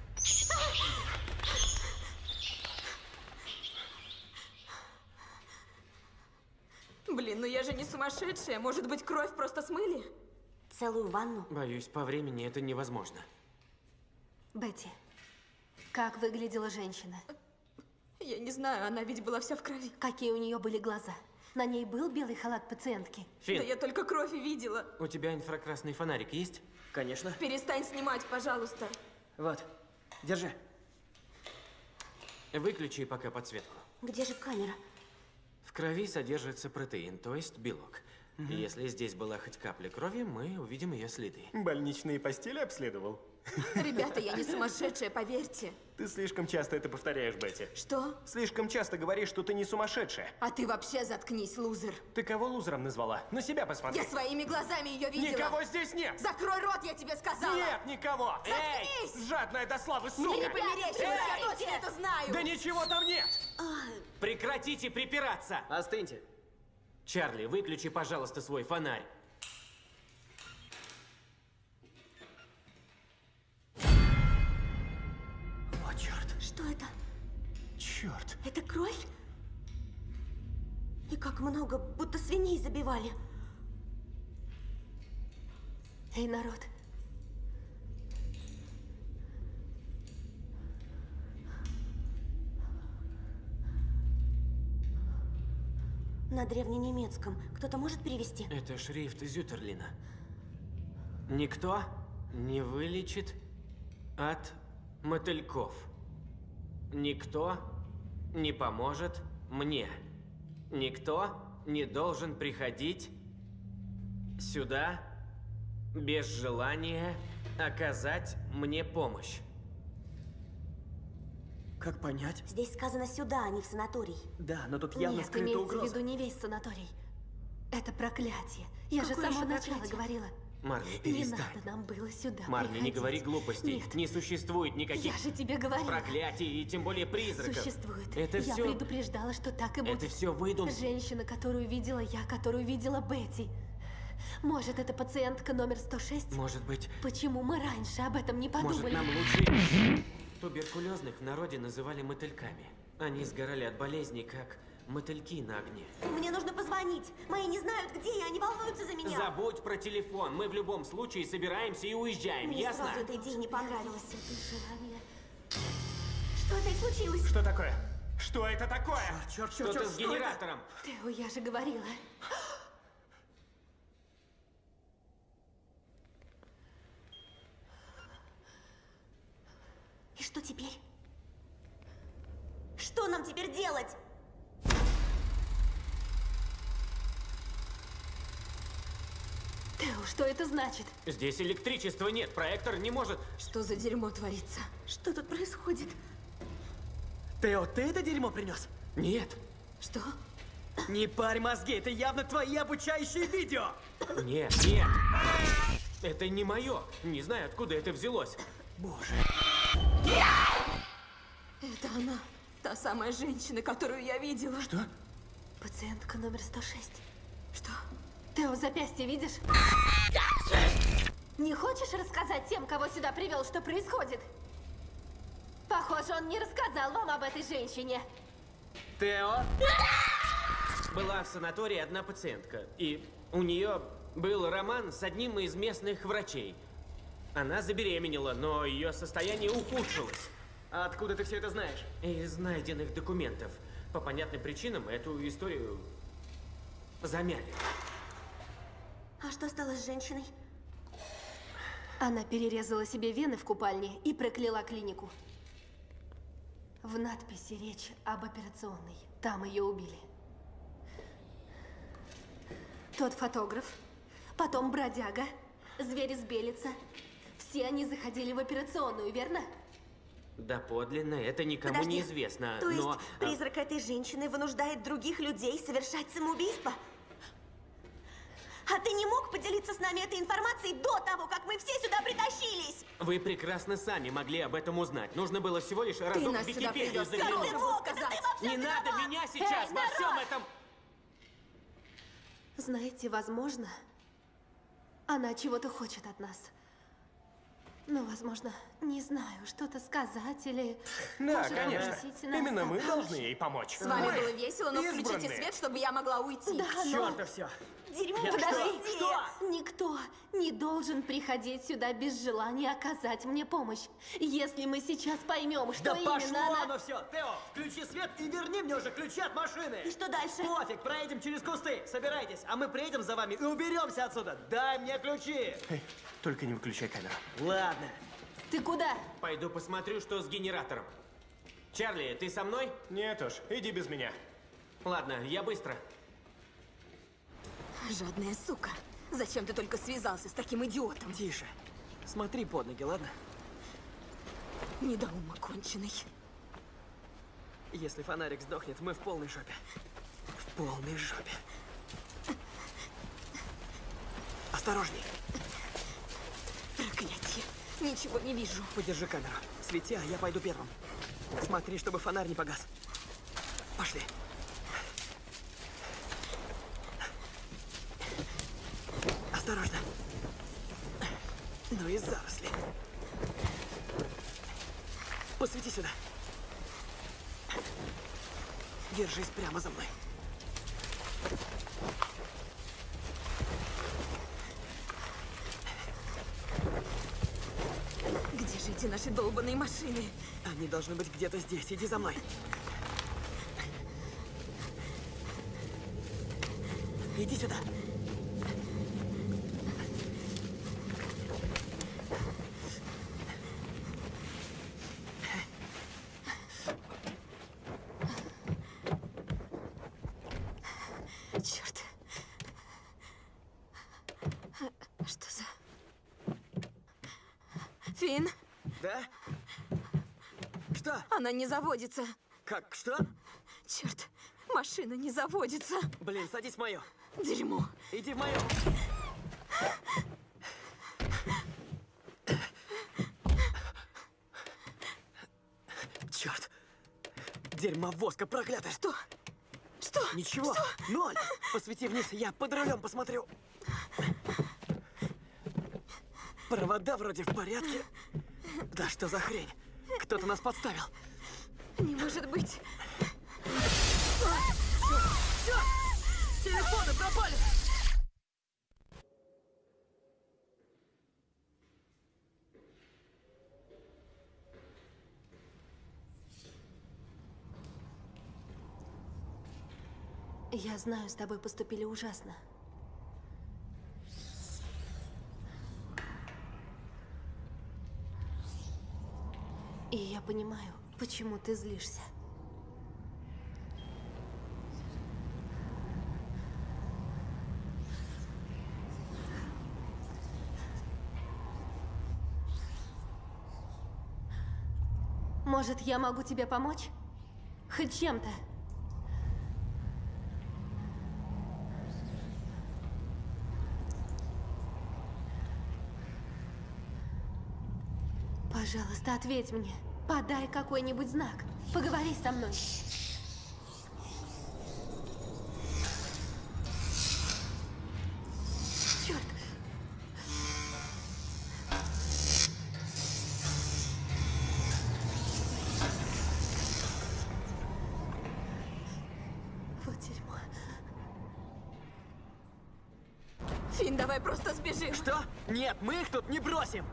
Ну я же не сумасшедшая. Может быть, кровь просто смыли? Целую ванну. Боюсь, по времени это невозможно. Бетти, как выглядела женщина? Я не знаю, она ведь была вся в крови. Какие у нее были глаза? На ней был белый халат пациентки? Фин, Да я только кровь и видела. у тебя инфракрасный фонарик есть? Конечно. Перестань снимать, пожалуйста. Вот, держи. Выключи пока подсветку. Где же камера? Крови содержится протеин, то есть белок. Если здесь была хоть капля крови, мы увидим ее следы. Больничные постели обследовал? Ребята, я не сумасшедшая, поверьте. Ты слишком часто это повторяешь, Бетти. Что? Слишком часто говоришь, что ты не сумасшедшая. А ты вообще заткнись, лузер. Ты кого лузером назвала? На себя посмотри. Я своими глазами ее видела. Никого здесь нет! Закрой рот, я тебе сказала. Нет никого! Заткнись! Эй! Жадная до славы, Мне сука! не померещилось, я точно это знаю. Да ничего там нет! Прекратите припираться! Остыньте. Чарли, выключи, пожалуйста, свой фонарь. Что это? Черт! Это кровь? И как много, будто свиней забивали. Эй, народ, На древненемецком. Кто-то может перевести? Это шрифт Зютерлина. Никто не вылечит от мотыльков. Никто не поможет мне. Никто не должен приходить сюда без желания оказать мне помощь. Как понять? Здесь сказано сюда, а не в санаторий. Да, но тут явно нет, скрыта имеется угроза. в виду не весь санаторий. Это проклятие. Я же с Какое самого начала проклятие? говорила. Марли, Не перестань. надо нам было сюда Марли, не приходить. говори глупостей. Нет, Не существует никаких я же тебе говорила. проклятий и тем более призраков. Существует. Это я все. предупреждала, что так и будет. Это все выдумки. Женщина, которую видела я, которую видела Бетти. Может, это пациентка номер 106? Может быть, Почему мы раньше об этом не подумали? Может, нам лучше... Туберкулезных в народе называли мотыльками. Они сгорали от болезней, как мотыльки на огне. Мне нужно позвонить. Мои не знают, где я, они волнуются за меня. Забудь про телефон. Мы в любом случае собираемся и уезжаем, Мне ясно? сразу эта идея не понравилась. Это. Что опять случилось? Что такое? Что это такое? Черт, черт, Что-то черт, с что это? генератором. Тео, я же говорила. Что теперь? Что нам теперь делать? Тео, что это значит? Здесь электричества нет, проектор не может... Что за дерьмо творится? Что тут происходит? Тео, ты это дерьмо принес? Нет, Что? Не парь мозги, это явно твои обучающие видео! нет, нет. Это не мое. Не знаю, откуда это взялось. Боже. Это она. Та самая женщина, которую я видела. Что? Пациентка номер 106. Что? Тео, запястье видишь? Не хочешь рассказать тем, кого сюда привел, что происходит? Похоже, он не рассказал вам об этой женщине. Тео? Была в санатории одна пациентка, и у нее был роман с одним из местных врачей. Она забеременела, но ее состояние ухудшилось. А откуда ты все это знаешь? Из найденных документов. По понятным причинам эту историю замяли. А что стало с женщиной? Она перерезала себе вены в купальне и прокляла клинику. В надписи речь об операционной. Там ее убили. Тот фотограф, потом бродяга, зверь из Белица. Все они заходили в операционную, верно? Да подлинно, это никому Подожди. не известно, То есть но... а, призрак этой женщины вынуждает других людей совершать самоубийство? А ты не мог поделиться с нами этой информацией до того, как мы все сюда притащились? Вы прекрасно сами могли об этом узнать. Нужно было всего лишь Ты разок в Википедию заглянуть. Ты мог сказать. Не надо меня сейчас Эй, во всем народ! этом... Знаете, возможно, она чего-то хочет от нас. Но, возможно, не знаю, что-то сказать или... Да, даже конечно. Именно мы помочь. должны ей помочь. С вами было весело, но включите избранные. свет, чтобы я могла уйти. Да, но... Чёрта все. Дерьмо, Я- подожди! Что? Никто не должен приходить сюда без желания оказать мне помощь. Если мы сейчас поймем, что Да именно пошло она... оно все! Тео, включи свет и верни мне уже ключи от машины! И что дальше? Пофиг, проедем через кусты. Собирайтесь, а мы приедем за вами и уберемся отсюда. Дай мне ключи! Эй, только не выключай камеру. Ладно. Ты куда? Пойду посмотрю, что с генератором. Чарли, ты со мной? Нет уж, иди без меня. Ладно, я быстро. Жадная сука. Зачем ты только связался с таким идиотом? Тише. Смотри под ноги, ладно? Недоумок конченый. Если фонарик сдохнет, мы в полной жопе. В полной жопе. Осторожней. Ничего не вижу. Подержи камеру. Свети, а я пойду первым. Смотри, чтобы фонарь не погас. Пошли. Осторожно. Ну и заросли. Посвети сюда. Держись прямо за мной. Эти наши долбаные машины? Они должны быть где-то здесь. Иди за мной. Иди сюда. Черт. Что за... Фин, Да? Что? она не заводится. Как? Что? Черт, машина не заводится. Блин, садись в мою. Дерьмо. Иди в мою. Черт. Дерьмовозка проклятая. Что? Что? Ничего. Ноль. Посвети вниз, я под рулем посмотрю. Провода вроде в порядке. Да что за хрень? Кто-то нас подставил. Не может быть. Телефоны пропали! Я знаю, с тобой поступили ужасно. И я понимаю, почему ты злишься. Может, я могу тебе помочь? Хоть чем-то. Пожалуйста, ответь мне. Подай какой-нибудь знак. Поговори со мной. Нет, мы их тут не бросим.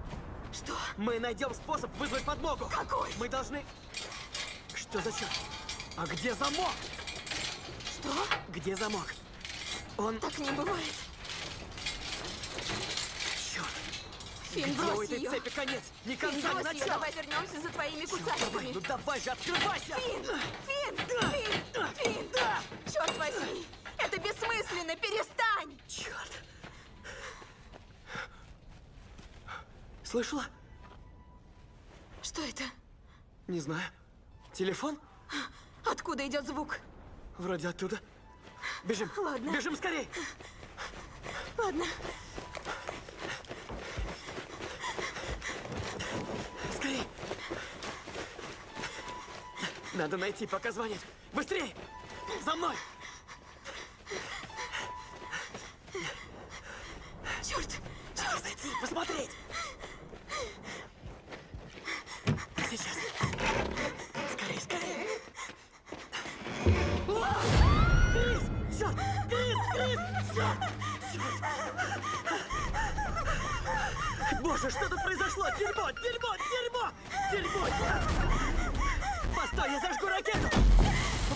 Мы найдем способ вызвать подмогу. Какой? Мы должны... Что за черт? А где замок? Что? Где замок? Он... Так не бывает. Черт! Фин, Где у этой ее. цепи конец? Фин, конца, ни брось ее, начала! давай вернемся за твоими кусачками. ну давай же, открывайся! Фин! Фин! Фин! Фин! Черт возьми! Это бессмысленно! Перестань! Черт! Слышала? Не знаю. Телефон? Откуда идет звук? Вроде оттуда. Бежим. Ладно. Бежим скорей. Ладно. Скорей. Надо найти, пока звонит. Быстрей! За мной! Черт! Надо зайти, посмотреть! Боже, что тут произошло? Дерьмо! Дерьмо! Дерьмо! Дерьмо! Постой, я зажгу ракету!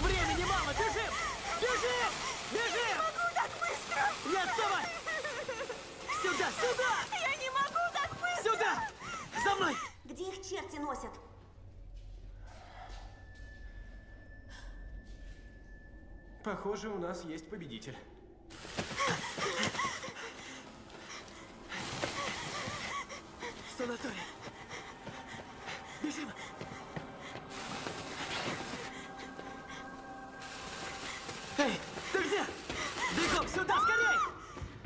Времени мало! Бежим! Бежим! Бежим! Не могу так быстро! Не отставай! Сюда! Сюда! Я не могу так быстро! Сюда! За мной! Где их черти носят? Похоже, у нас есть победитель. Санаторий. Бежим. Эй, ты где? Бегом сюда, скорей!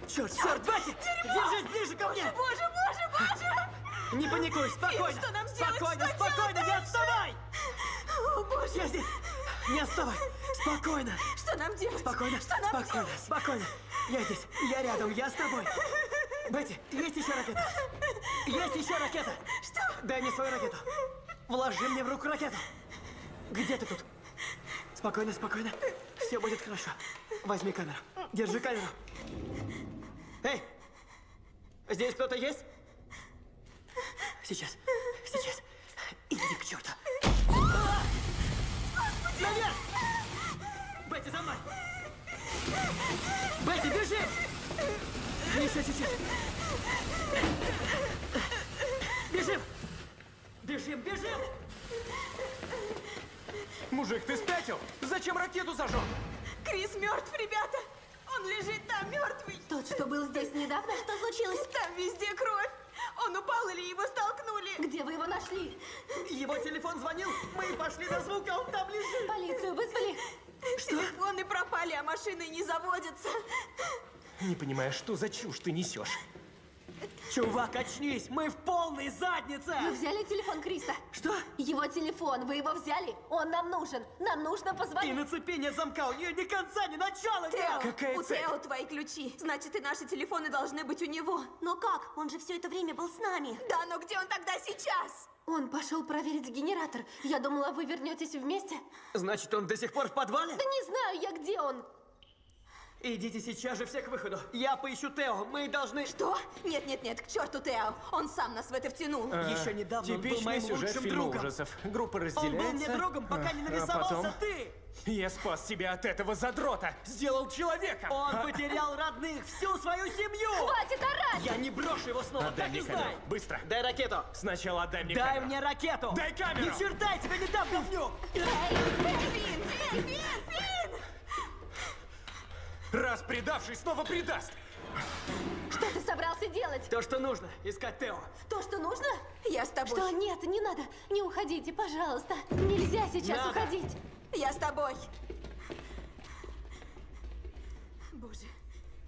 Черт, черт, Бетти! Держись ближе ко мне! Боже, боже, боже! Не паникуй, спокойно! что нам делать? Спокойно, Что спокойно, делать не дальше? отставай! О, боже! Я здесь! Не отставай! Спокойно! Что нам делать? Спокойно, Что нам спокойно, делать? спокойно! Я здесь, я рядом, я с тобой! Бетти, есть еще ракета? Есть еще ракета! Что? Дай мне свою ракету! Вложи мне в руку ракету! Где ты тут? Спокойно, спокойно. Все будет хорошо. Возьми камеру. Держи камеру. Эй! Здесь кто-то есть? Сейчас. Сейчас. Иди к черту. Наверх! Бетти, за мной! Бетти, бежи! Еще чуть-чуть. Бежим! Бежим, бежим! Мужик, ты спятил? Зачем ракету зажег? Крис мертв, ребята! Он лежит там мертвый! Тот, что был здесь недавно? Что случилось? Там везде кровь! Он упал или его столкнули? Где вы его нашли? Его телефон звонил, мы пошли на звук, а он там лежит. Полицию вызвали? Телефоны пропали, а машины не заводятся. Не понимаю, что за чушь ты несешь? Чувак, очнись, мы в полной заднице! Вы взяли телефон Криса? Что? Его телефон, вы его взяли? Он нам нужен. Нам нужно И позвонить. на цепи нет замка, у нее ни конца, ни начала Тео, нет! Какая у цепь? Тео твои ключи. Значит, и наши телефоны должны быть у него. Но как? Он же все это время был с нами. Да, но где он тогда сейчас? Он пошел проверить генератор. Я думала, вы вернетесь вместе. Значит, он до сих пор в подвале? Да не знаю я, где он. Идите сейчас же все к выходу. Я поищу Тео, мы должны... Что? Нет, нет, нет, к черту Тео. Он сам нас в это втянул. Еще недавно он был Типичный моим сюжет лучшим фильма другом. ужасов. Группа Он разделяется. был мне другом, пока не а нарисовался потом... ты! Я спас тебя от этого задрота! Сделал человеком! Он потерял родных, всю свою семью! Хватит орать! Я не брошу его снова, Отдай так мне и знай! камеру! Быстро! Дай ракету! Сначала отдай мне Дай камеру! мне ракету! Дай камеру! Ни черта, я тебе не дам, говнюк! Раз предавший, снова предаст! Что ты собрался делать? То, что нужно, искать Тео. То, что нужно? Я с тобой. Что? Нет, не надо. Не уходите, пожалуйста. Нельзя сейчас Надо. уходить. Я с тобой. Боже,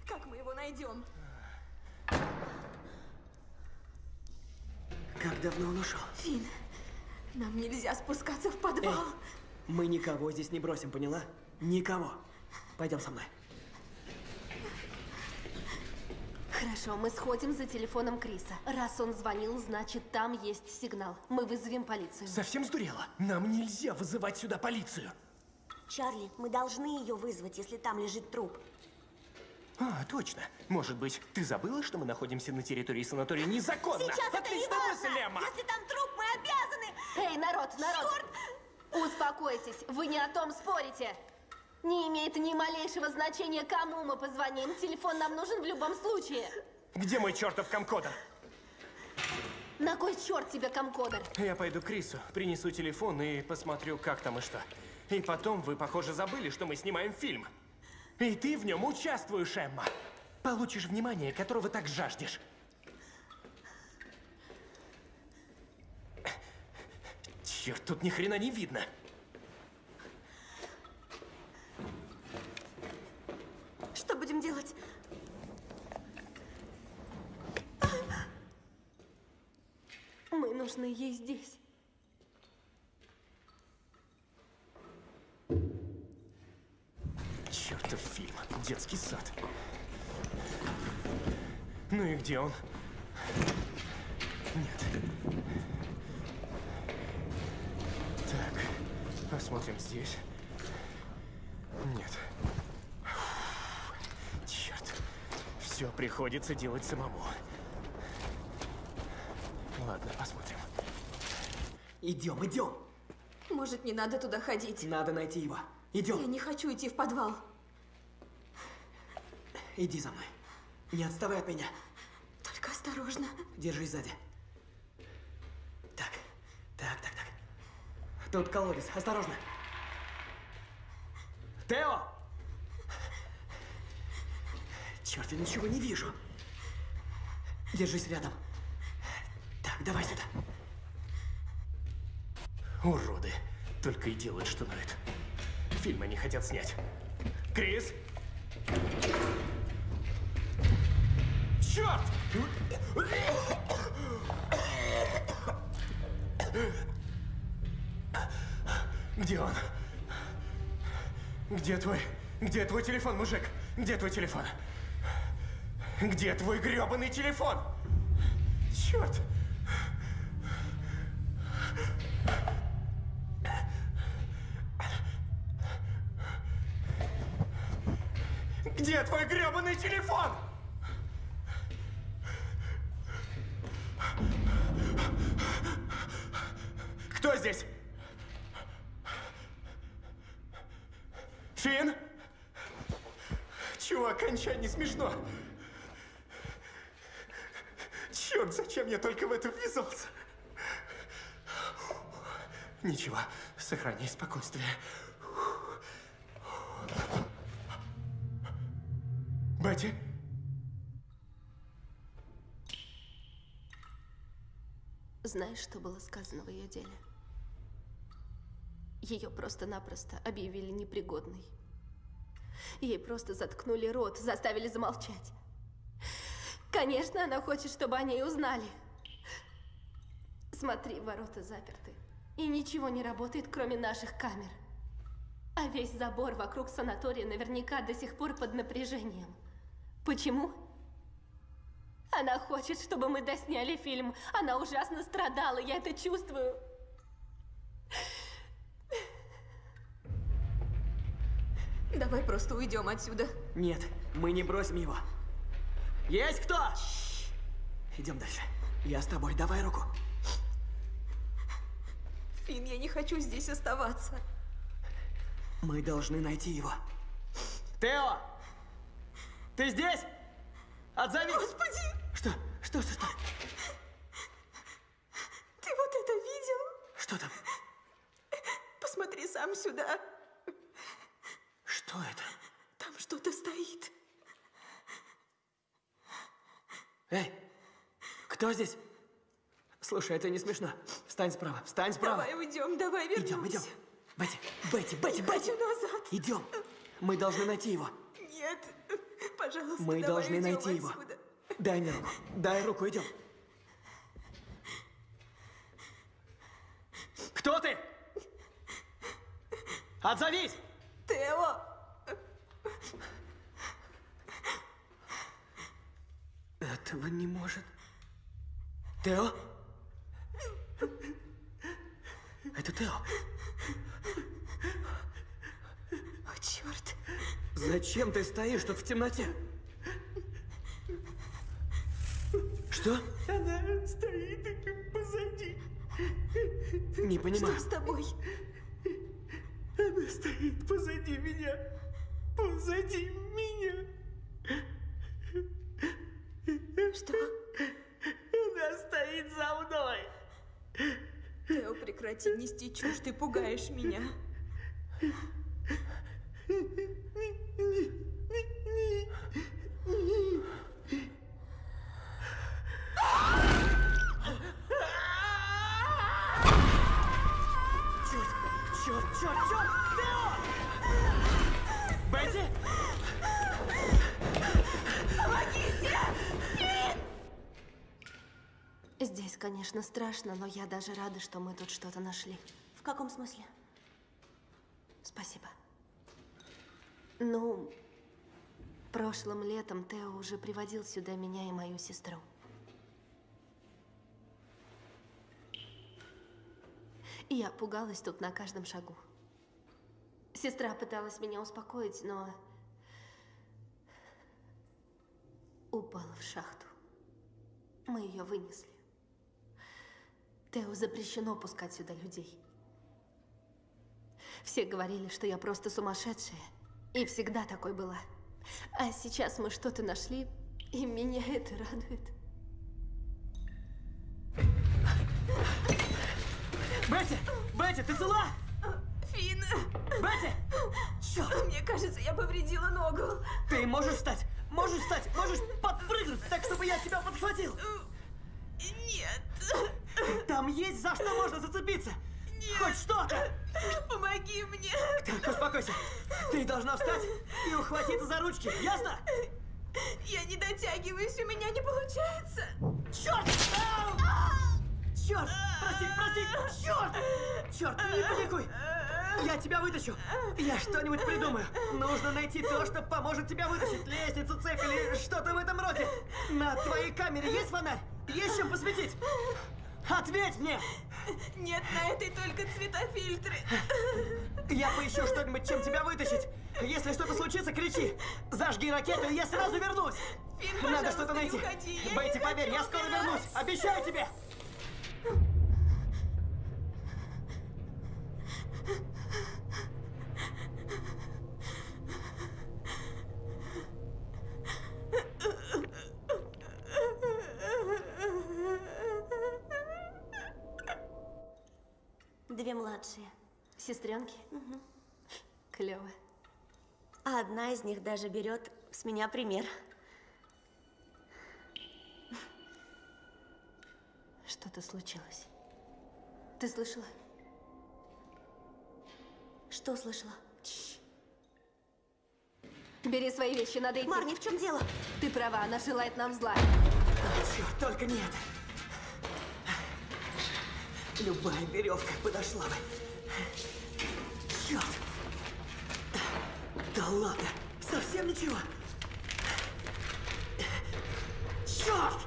как мы его найдем? Как давно он ушел? Фин, нам нельзя спускаться в подвал. Мы никого здесь не бросим, поняла? Никого. Пойдем со мной. Хорошо, мы сходим за телефоном Криса. Раз он звонил, значит, там есть сигнал. Мы вызовем полицию. Совсем сдурела? Нам нельзя вызывать сюда полицию. Чарли, мы должны ее вызвать, если там лежит труп. А, точно. Может быть, ты забыла, что мы находимся на территории санатория незаконно? Сейчас это не важно! мысль, Эмма! Если там труп, мы обязаны! Эй, народ, народ! Успокойтесь, вы не о том спорите. Не имеет ни малейшего значения, кому мы позвоним. Телефон нам нужен в любом случае. Где мой чертов комкодер? На кой черт тебе комкодер? Я пойду к Крису, принесу телефон и посмотрю, как там и что. И потом вы, похоже, забыли, что мы снимаем фильм. И ты в нем участвуешь, Эмма. Получишь внимание, которого так жаждешь. Черт, тут ни хрена не видно. Что будем делать? Мы нужны ей здесь. Чертов фильм. Детский сад. Ну и где он? Нет. Так, посмотрим здесь. Нет. Черт. Все приходится делать самому. Ладно, посмотрим. Идем, идем. Может, не надо туда ходить? Надо найти его. Я Идем. не хочу идти в подвал. Иди за мной. Не отставай от меня. Только осторожно. Держись сзади. Так, так, так, так. Тут колодец. Осторожно. Тео! Черт, я ничего не вижу. Держись рядом. Так, давай сюда. Уроды. Только и делают, что ноют. Фильм они хотят снять. Крис? Черт! Где он? Где твой... Где твой телефон, мужик? Где твой телефон? Где твой грёбаный телефон? Черт! Где твой грёбаный телефон? Кто здесь? Фин? Чувак, кончай, не смешно. Черт, зачем я только в это ввязался? Ничего, сохраняй спокойствие. Бетти? Знаешь, что было сказано в ее деле? Ее просто-напросто объявили непригодной. Ей просто заткнули рот, заставили замолчать. Конечно, она хочет, чтобы о ней узнали. Смотри, ворота заперты. И ничего не работает, кроме наших камер. А весь забор вокруг санатория наверняка до сих пор под напряжением. Почему? Она хочет, чтобы мы досняли фильм. Она ужасно страдала, я это чувствую. Давай просто уйдем отсюда. Нет, мы не бросим его. Есть кто? Идем дальше. Я с тобой, давай руку. Фин, я не хочу здесь оставаться. Мы должны найти его. Тео! Ты здесь? Отзовись! Господи! Что? Что, что, что? Ты вот это видел? Что там? Посмотри сам сюда. Что это? Там что-то стоит. Эй, кто здесь? Слушай, это не смешно. Встань справа, встань справа. Давай уйдем, давай вернемся. Идем, идем. Бетти, Бетти, Бетти, Бетти. назад. Идем. Мы должны найти его. Нет, пожалуйста, Мы давай должны найти его. отсюда. Дай мне руку. Дай руку, идем. Кто ты? Отзовись! Тео! Этого не может. Тео? Это Тео. О, черт. Зачем ты стоишь тут в темноте? Что? Она стоит позади. Не понимаю. Что с тобой? Она стоит позади меня. Позади меня. Что? Она стоит за мной. Тео, прекрати нести чушь, ты пугаешь меня. Конечно, страшно, но я даже рада, что мы тут что-то нашли. В каком смысле? Спасибо. Ну, прошлым летом Тео уже приводил сюда меня и мою сестру. И я пугалась тут на каждом шагу. Сестра пыталась меня успокоить, но упала в шахту. Мы ее вынесли. Тео запрещено пускать сюда людей. Все говорили, что я просто сумасшедшая. И всегда такой была. А сейчас мы что-то нашли, и меня это радует. Бетти! Бетти, ты цела? Фин! Бетти! Черт! Мне кажется, я повредила ногу. Ты можешь встать? Можешь встать? Можешь подпрыгнуть так, чтобы я тебя подхватил? Нет. Там есть за что можно зацепиться. Хоть что-то. Помоги мне. Так, успокойся. Ты должна встать и ухватиться за ручки, ясно? Я не дотягиваюсь, у меня не получается. Черт! Черт! Прости, прости! Черт! Черт, не паникуй! Я тебя вытащу! Я что-нибудь придумаю. Нужно найти то, что поможет тебя вытащить. Лестницу, цепь или что-то в этом роде. На твоей камере есть фонарь? Есть чем посветить? Ответь мне! Нет, на этой только цветофильтры. Я поищу что-нибудь, чем тебя вытащить. Если что-то случится, кричи. Зажги ракету, и я сразу вернусь. Фин, Надо что-то найти. уходи, я Бетти, поверь, я скоро вернусь. Обещаю тебе. Две младшие. Сестренки? Клево. А одна из них даже берет с меня пример. Что-то случилось. Ты слышала? Что слышала? Бери свои вещи, надо идти. Марни, в чем дело? Ты права, она желает нам зла. Черт, только не это. Любая веревка подошла бы. Черт! Да ладно, совсем ничего. Черт!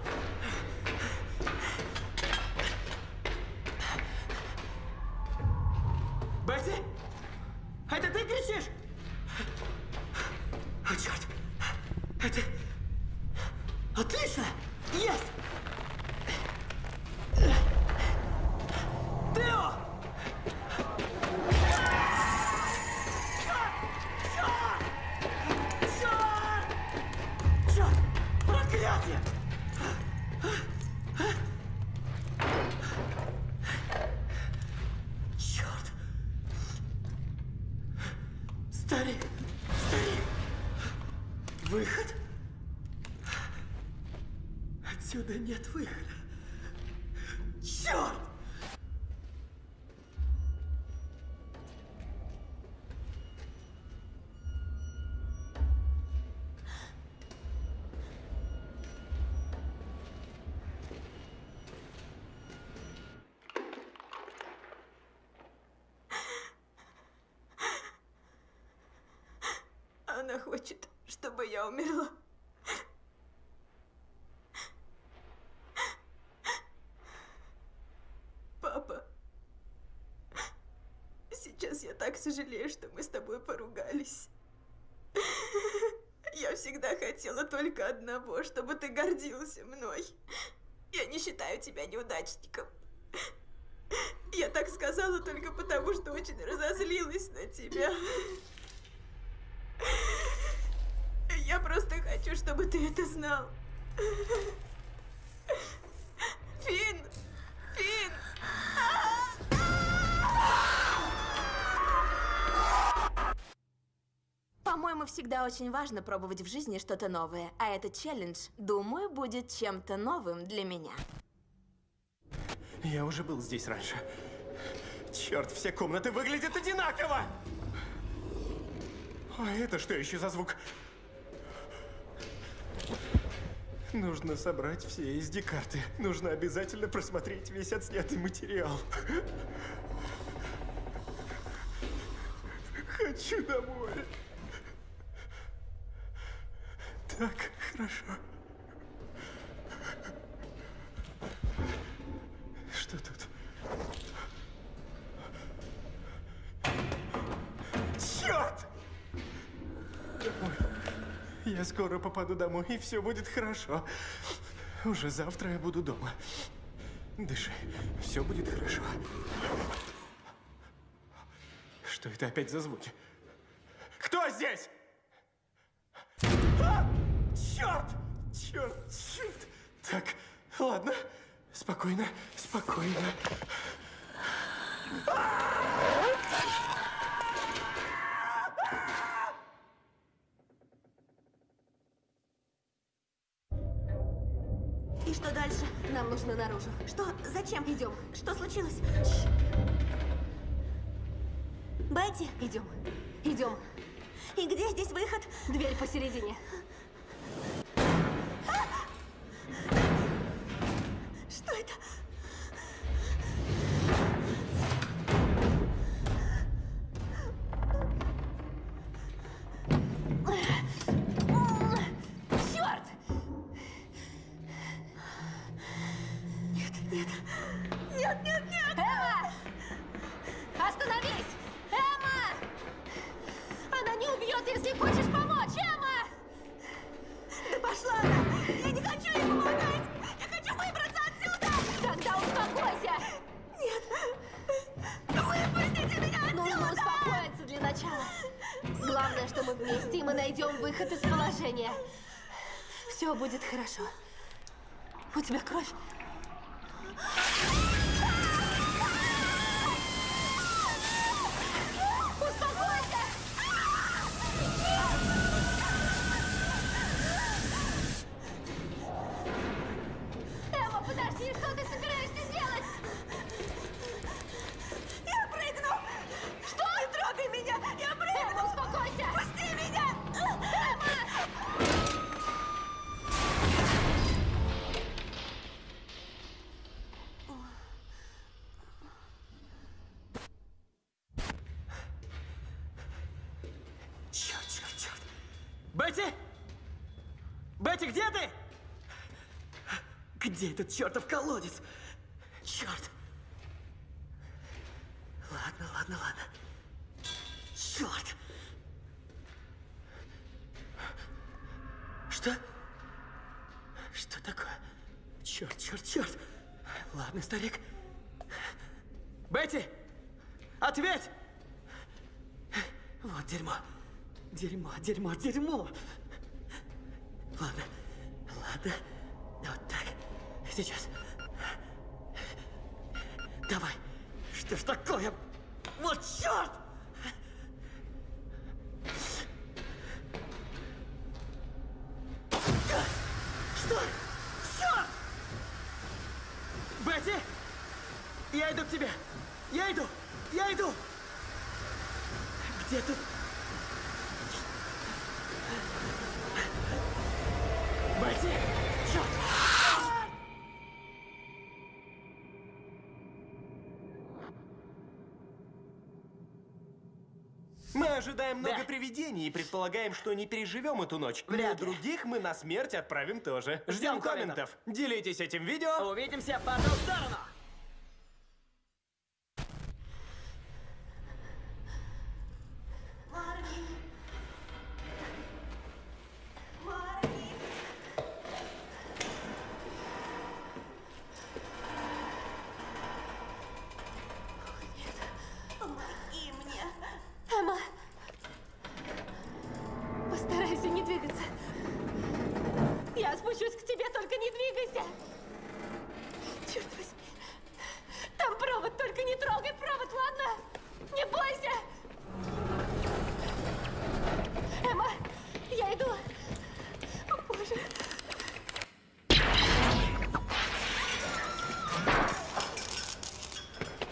Выхода. Черт! Она хочет, чтобы я умерла. Папа, сейчас я так сожалею, что мы с тобой поругались. Я всегда хотела только одного, чтобы ты гордился мной. Я не считаю тебя неудачником. Я так сказала только потому, что очень разозлилась на тебя. Я просто хочу, чтобы ты это знал. Всегда очень важно пробовать в жизни что-то новое. А этот челлендж, думаю, будет чем-то новым для меня. Я уже был здесь раньше. Черт, все комнаты выглядят одинаково! А это что еще за звук? Нужно собрать все SD-карты. Нужно обязательно просмотреть весь отснятый материал. Хочу домой. Так, хорошо. Что тут? Черт! Я скоро попаду домой, и все будет хорошо. Уже завтра я буду дома. Дыши, все будет хорошо. Что это опять за звуки? Кто здесь? А! Черт! Черт! Черт! Так, ладно. Спокойно, спокойно. И что дальше? Нам нужно наружу. Что? Зачем? Идем. Что случилось? Бетти, Идем. Идем. и где здесь выход? Дверь посередине. Что это? Положения. Все будет хорошо. У тебя кровь? Дерьмо, дерьмо, дерьмо. Ладно, ладно. Вот так. Сейчас. Давай. Что ж такое? Вот черт! Мы ожидаем много Да. привидений и предполагаем, что не переживем эту ночь. Но Вряд ли. других мы на смерть отправим тоже. Ждем Ждем комментов. комментов. Делитесь этим видео. Увидимся по ту сторону! Помоги мне. Эмма. Постарайся не двигаться. Я спущусь к тебе, только не двигайся. Черт возьми. Там провод, только не трогай провод, ладно? Не бойся. Эмма, я иду. О, боже.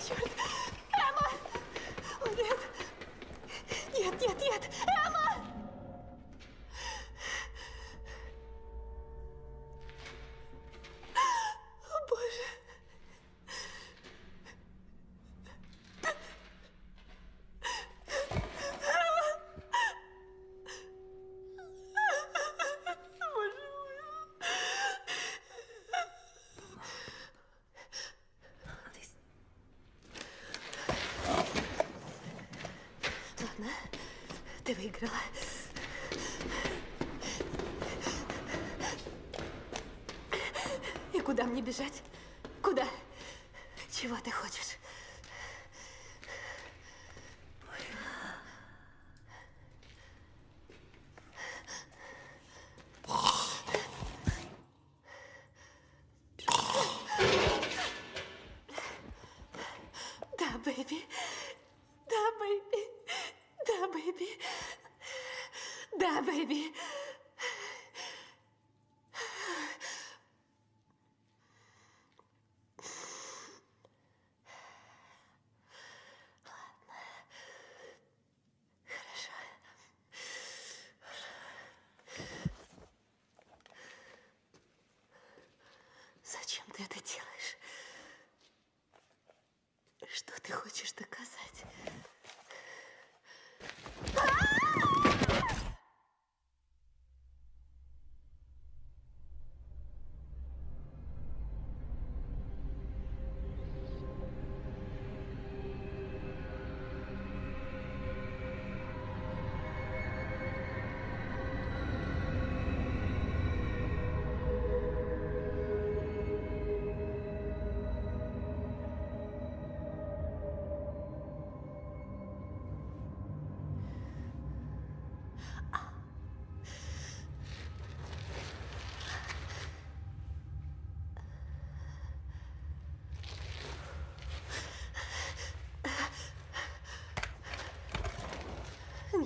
Черт. Эмма! О, нет. Нет, нет, нет. Эмма! О, боже. Боже мой. Ладно, ты выиграла. И куда мне бежать? Куда? Чего ты хочешь? Да, бэйби. Да, бэйби. Да, бэйби. Да, бэйби. Зачем ты это делаешь? Что ты хочешь доказать?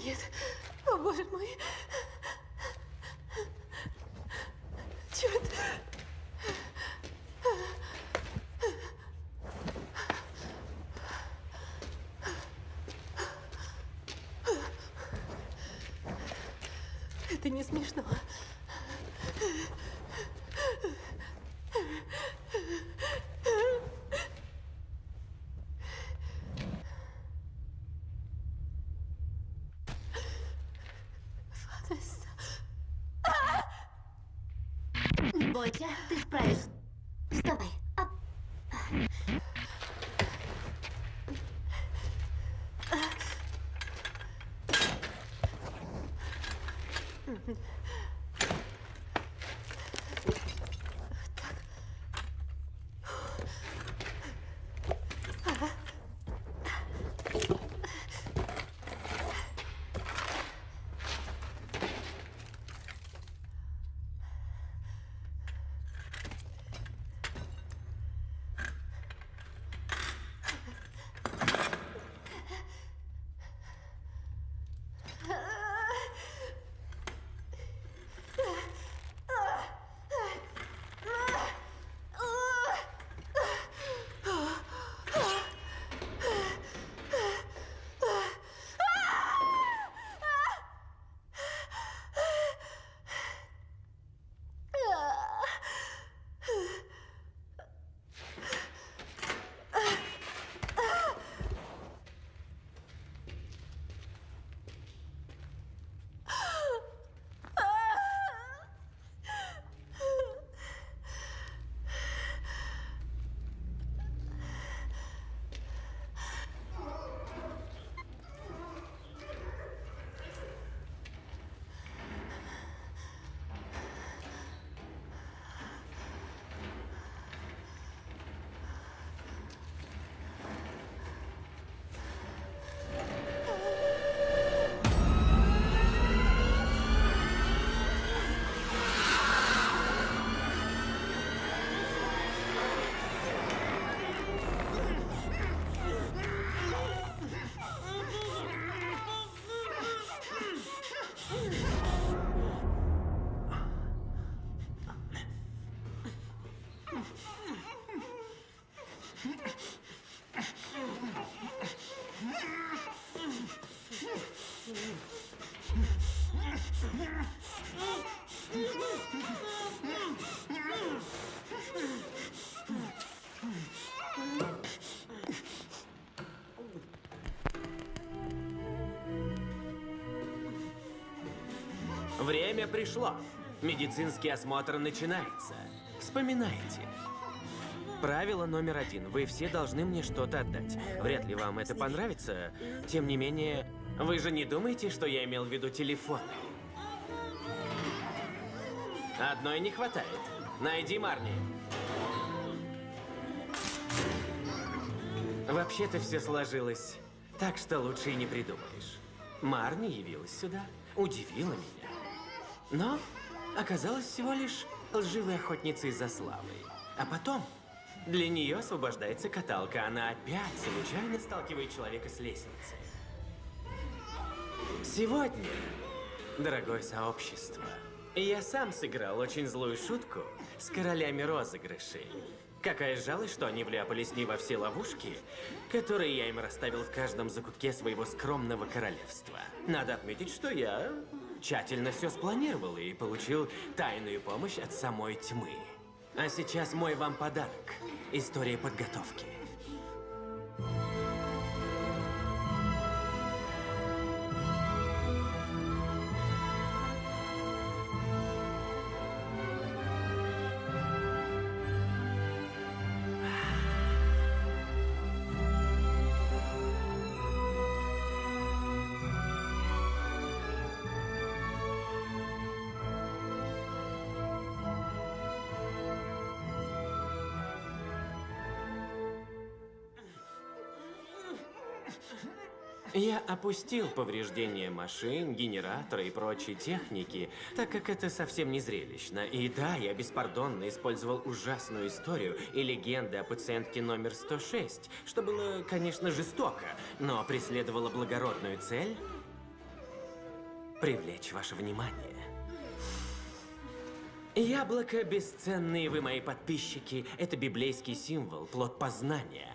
Нет. О, боже мой. Черт. Это не смешно. Ванесса. Не бойся, Пришло. Медицинский осмотр начинается. Вспоминайте. Правило номер один. Вы все должны мне что-то отдать. Вряд ли вам это понравится. Тем не менее, вы же не думаете, что я имел в виду телефоны? Одной не хватает. Найди Марни. Вообще-то все сложилось так, что лучше и не придумаешь. Марни явилась сюда, удивила меня. Но оказалась всего лишь лживой охотницей за славой. А потом для нее освобождается каталка. Она опять случайно сталкивает человека с лестницы. Сегодня, дорогое сообщество, я сам сыграл очень злую шутку с королями розыгрышей. Какая жалость, что они вляпались не во все ловушки, которые я им расставил в каждом закутке своего скромного королевства. Надо отметить, что я тщательно все спланировал и получил тайную помощь от самой тьмы. А сейчас мой вам подарок. История подготовки. Опустил повреждения машин, генератора и прочей техники, так как это совсем не зрелищно. И да, я беспардонно использовал ужасную историю и легенды о пациентке номер 106, что было, конечно, жестоко, но преследовало благородную цель – привлечь ваше внимание. Яблоко, бесценные вы мои подписчики, это библейский символ, плод познания.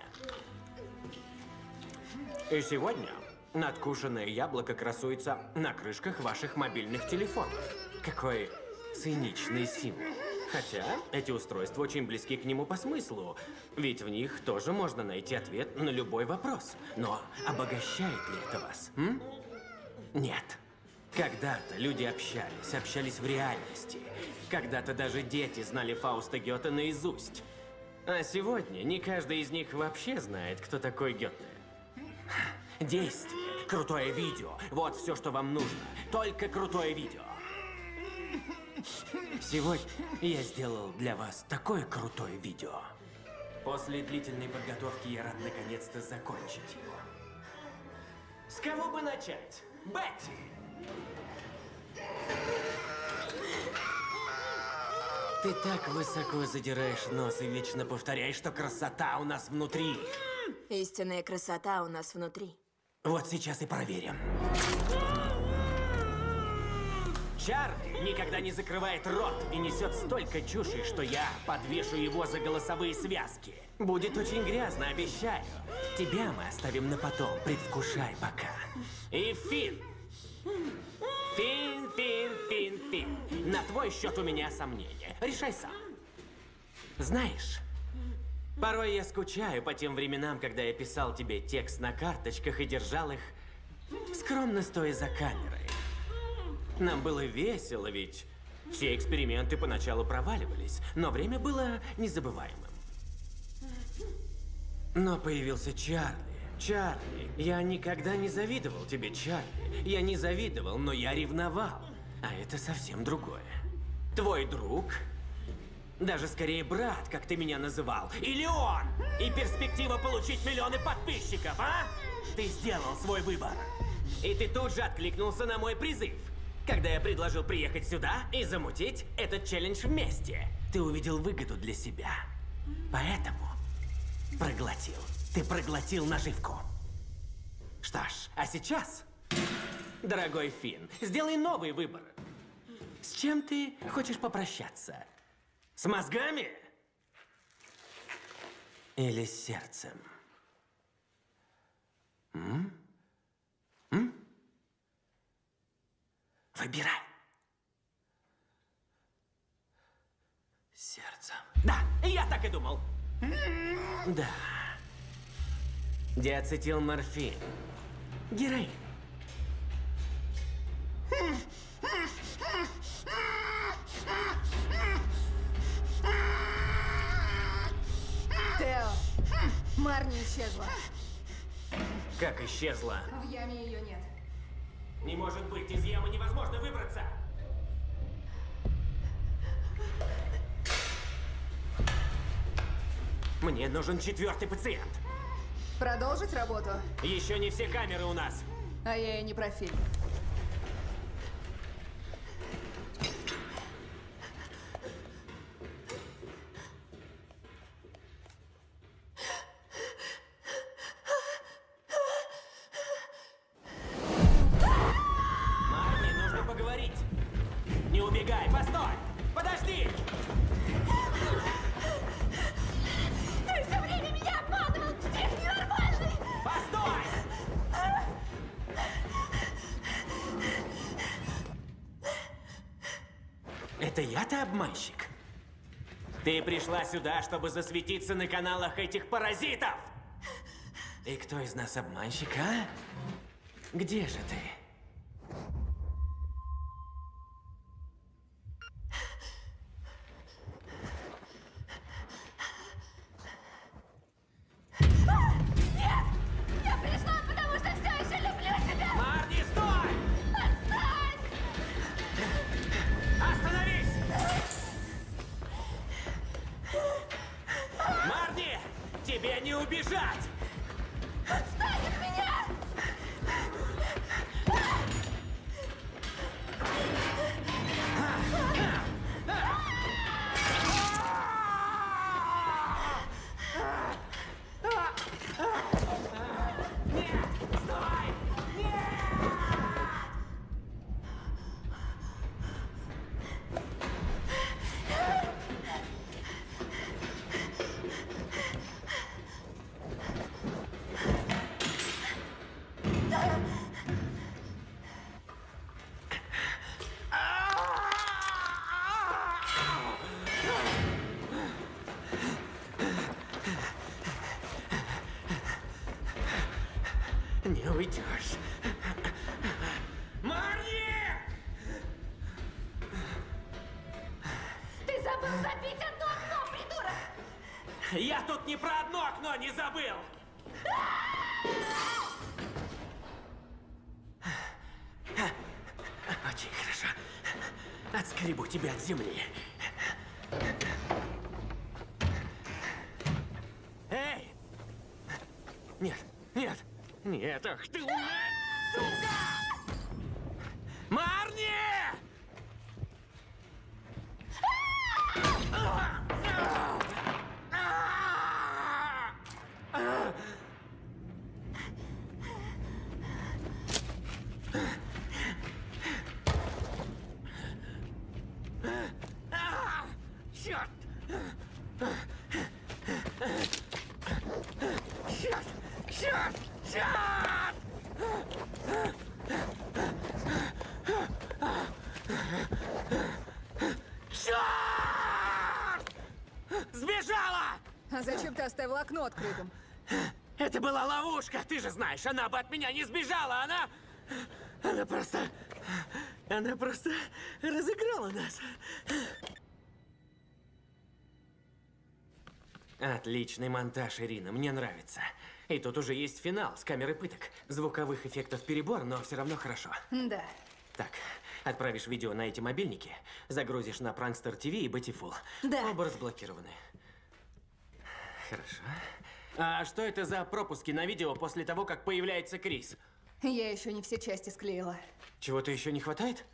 И сегодня надкушенное яблоко красуется на крышках ваших мобильных телефонов. Какой циничный символ. Хотя эти устройства очень близки к нему по смыслу, ведь в них тоже можно найти ответ на любой вопрос. Но обогащает ли это вас? М? Нет. Когда-то люди общались, общались в реальности. Когда-то даже дети знали Фауста Гёте наизусть. А сегодня не каждый из них вообще знает, кто такой Гёте. Действие, крутое видео. Вот все, что вам нужно. Только крутое видео. Сегодня я сделал для вас такое крутое видео. После длительной подготовки я рад наконец-то закончить его. С кого бы начать? Бетти! Ты так высоко задираешь нос и вечно повторяешь, что красота у нас внутри. Истинная красота у нас внутри. Вот сейчас и проверим. Чарли никогда не закрывает рот и несет столько чуши, что я подвешу его за голосовые связки. Будет очень грязно, обещаю. Тебя мы оставим на потом, предвкушай пока. И Фин. Фин, Фин, Фин, Фин. На твой счет у меня сомнения. Решай сам. Знаешь, порой я скучаю по тем временам, когда я писал тебе текст на карточках и держал их, скромно стоя за камерой. Нам было весело, ведь все эксперименты поначалу проваливались, но время было незабываемым. Но появился Чарли. Чарли, я никогда не завидовал тебе, Чарли. Я не завидовал, но я ревновал. А это совсем другое. Твой друг, даже скорее брат, как ты меня называл, или он, и перспектива получить миллионы подписчиков, а? Ты сделал свой выбор. И ты тут же откликнулся на мой призыв. Когда я предложил приехать сюда и замутить этот челлендж вместе, ты увидел выгоду для себя. Поэтому проглотил. Ты проглотил наживку. Что ж, а сейчас, дорогой Финн, сделай новый выбор. С чем ты хочешь попрощаться? С мозгами? Или с сердцем? М? М? Выбирай. Сердцем. Да, я так и думал. Да. Диацетилморфин. Героин. Марни исчезла. Как исчезла? В яме ее нет. Не может быть, из ямы невозможно выбраться. Мне нужен четвертый пациент. Продолжить работу? Еще не все камеры у нас. А я и не про фильм. Пришла сюда, чтобы засветиться на каналах этих паразитов! И кто из нас обманщик, а? Где же ты? Я тут не про одно окно не забыл! Очень хорошо. Отскребу тебя от земли. Эй! Нет, нет, нет, ах ты, умная сука! Марни! Черт! Черт! Черт! Черт! Черт! Сбежала! А зачем открытым? Это была ловушка, ты же знаешь, она бы от меня не сбежала, она... Она просто... Она просто разыграла нас. Отличный монтаж, Ирина, мне нравится. И тут уже есть финал с камеры пыток. Звуковых эффектов перебор, но все равно хорошо. Да. Так, отправишь видео на эти мобильники, загрузишь на Prankster TV и Betty Full. Да. Оба разблокированы. Хорошо. А что это за пропуски на видео после того, как появляется Крис? Я еще не все части склеила. Чего-то еще не хватает?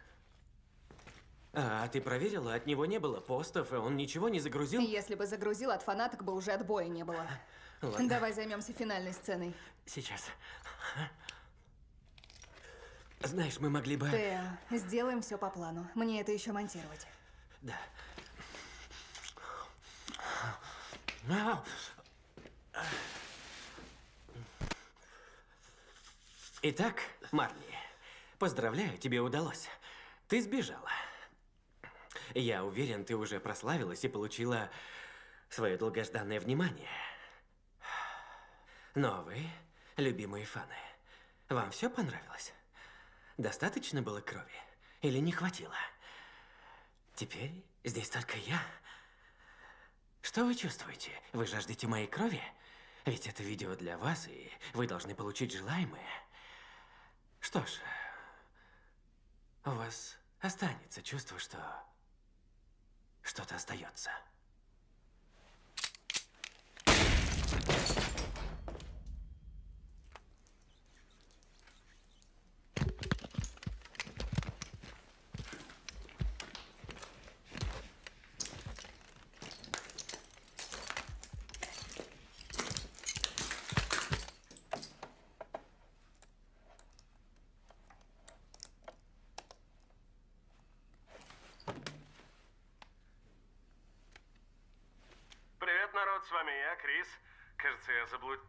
А, ты проверила? От него не было постов, и он ничего не загрузил? Если бы загрузил, от фанаток бы уже отбоя не было. Ладно. Давай займемся финальной сценой. Сейчас. Знаешь, мы могли бы... Тео, сделаем все по плану. Мне это еще монтировать. Да. Итак, Марли, поздравляю, тебе удалось. Ты сбежала. Я уверен, ты уже прославилась и получила свое долгожданное внимание. Но вы, любимые фаны, вам все понравилось? Достаточно было крови? Или не хватило? Теперь здесь только я. Что вы чувствуете? Вы жаждете моей крови? Ведь это видео для вас, и вы должны получить желаемое. Что ж, у вас останется чувство, что что-то остается. Привет, народ, с вами я, Крис. Кажется, я заблуд...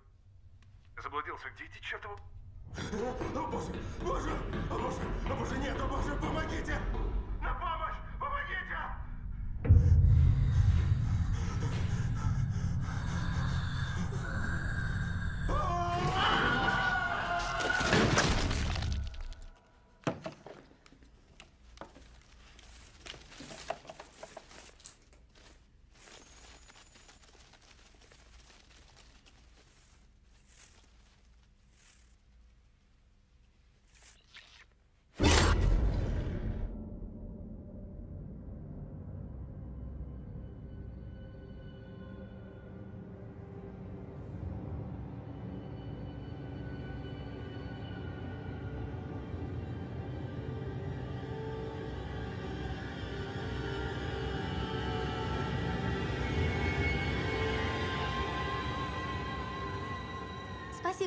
заблудился. Где эти чертовы... О, боже, боже, о, боже, о, боже, нет, о, боже, помогите!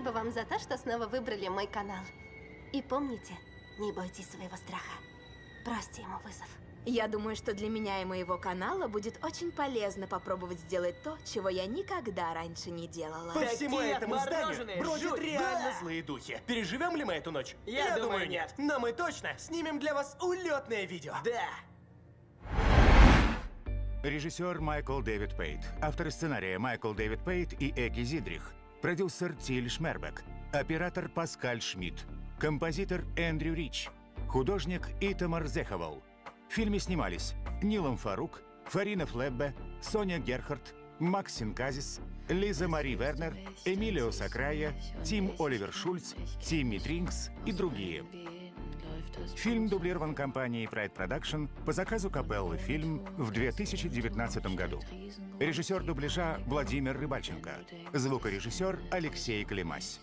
Спасибо вам за то, что снова выбрали мой канал. И помните, не бойтесь своего страха. Бросьте ему вызов. Я думаю, что для меня и моего канала будет очень полезно попробовать сделать то, чего я никогда раньше не делала. По всему Такие этому зданию бродят жуть, реально да! злые духи. Переживем ли мы эту ночь? Я думаю, нет. Но мы точно снимем для вас улетное видео. Да. Режиссер Майкл Дэвид Пейт. Авторы сценария Майкл Дэвид Пейт и Эки Зидрих. Продюсер Тиль Шмербек. Оператор Паскаль Шмидт. Композитор Эндрю Рич. Художник Итамар Зеховал. В фильме снимались Нилом Фарук, Фарина Флеббе, Соня Герхард, Макс Синказис, Лиза Мари Вернер, Эмилио Сакрая, Тим Оливер Шульц, Тимми Тринкс и другие. Фильм дублирован компанией Pride Production по заказу Капеллы фильм в 2019 году. Режиссер дубляжа Владимир Рыбальченко. Звукорежиссер Алексей Климась.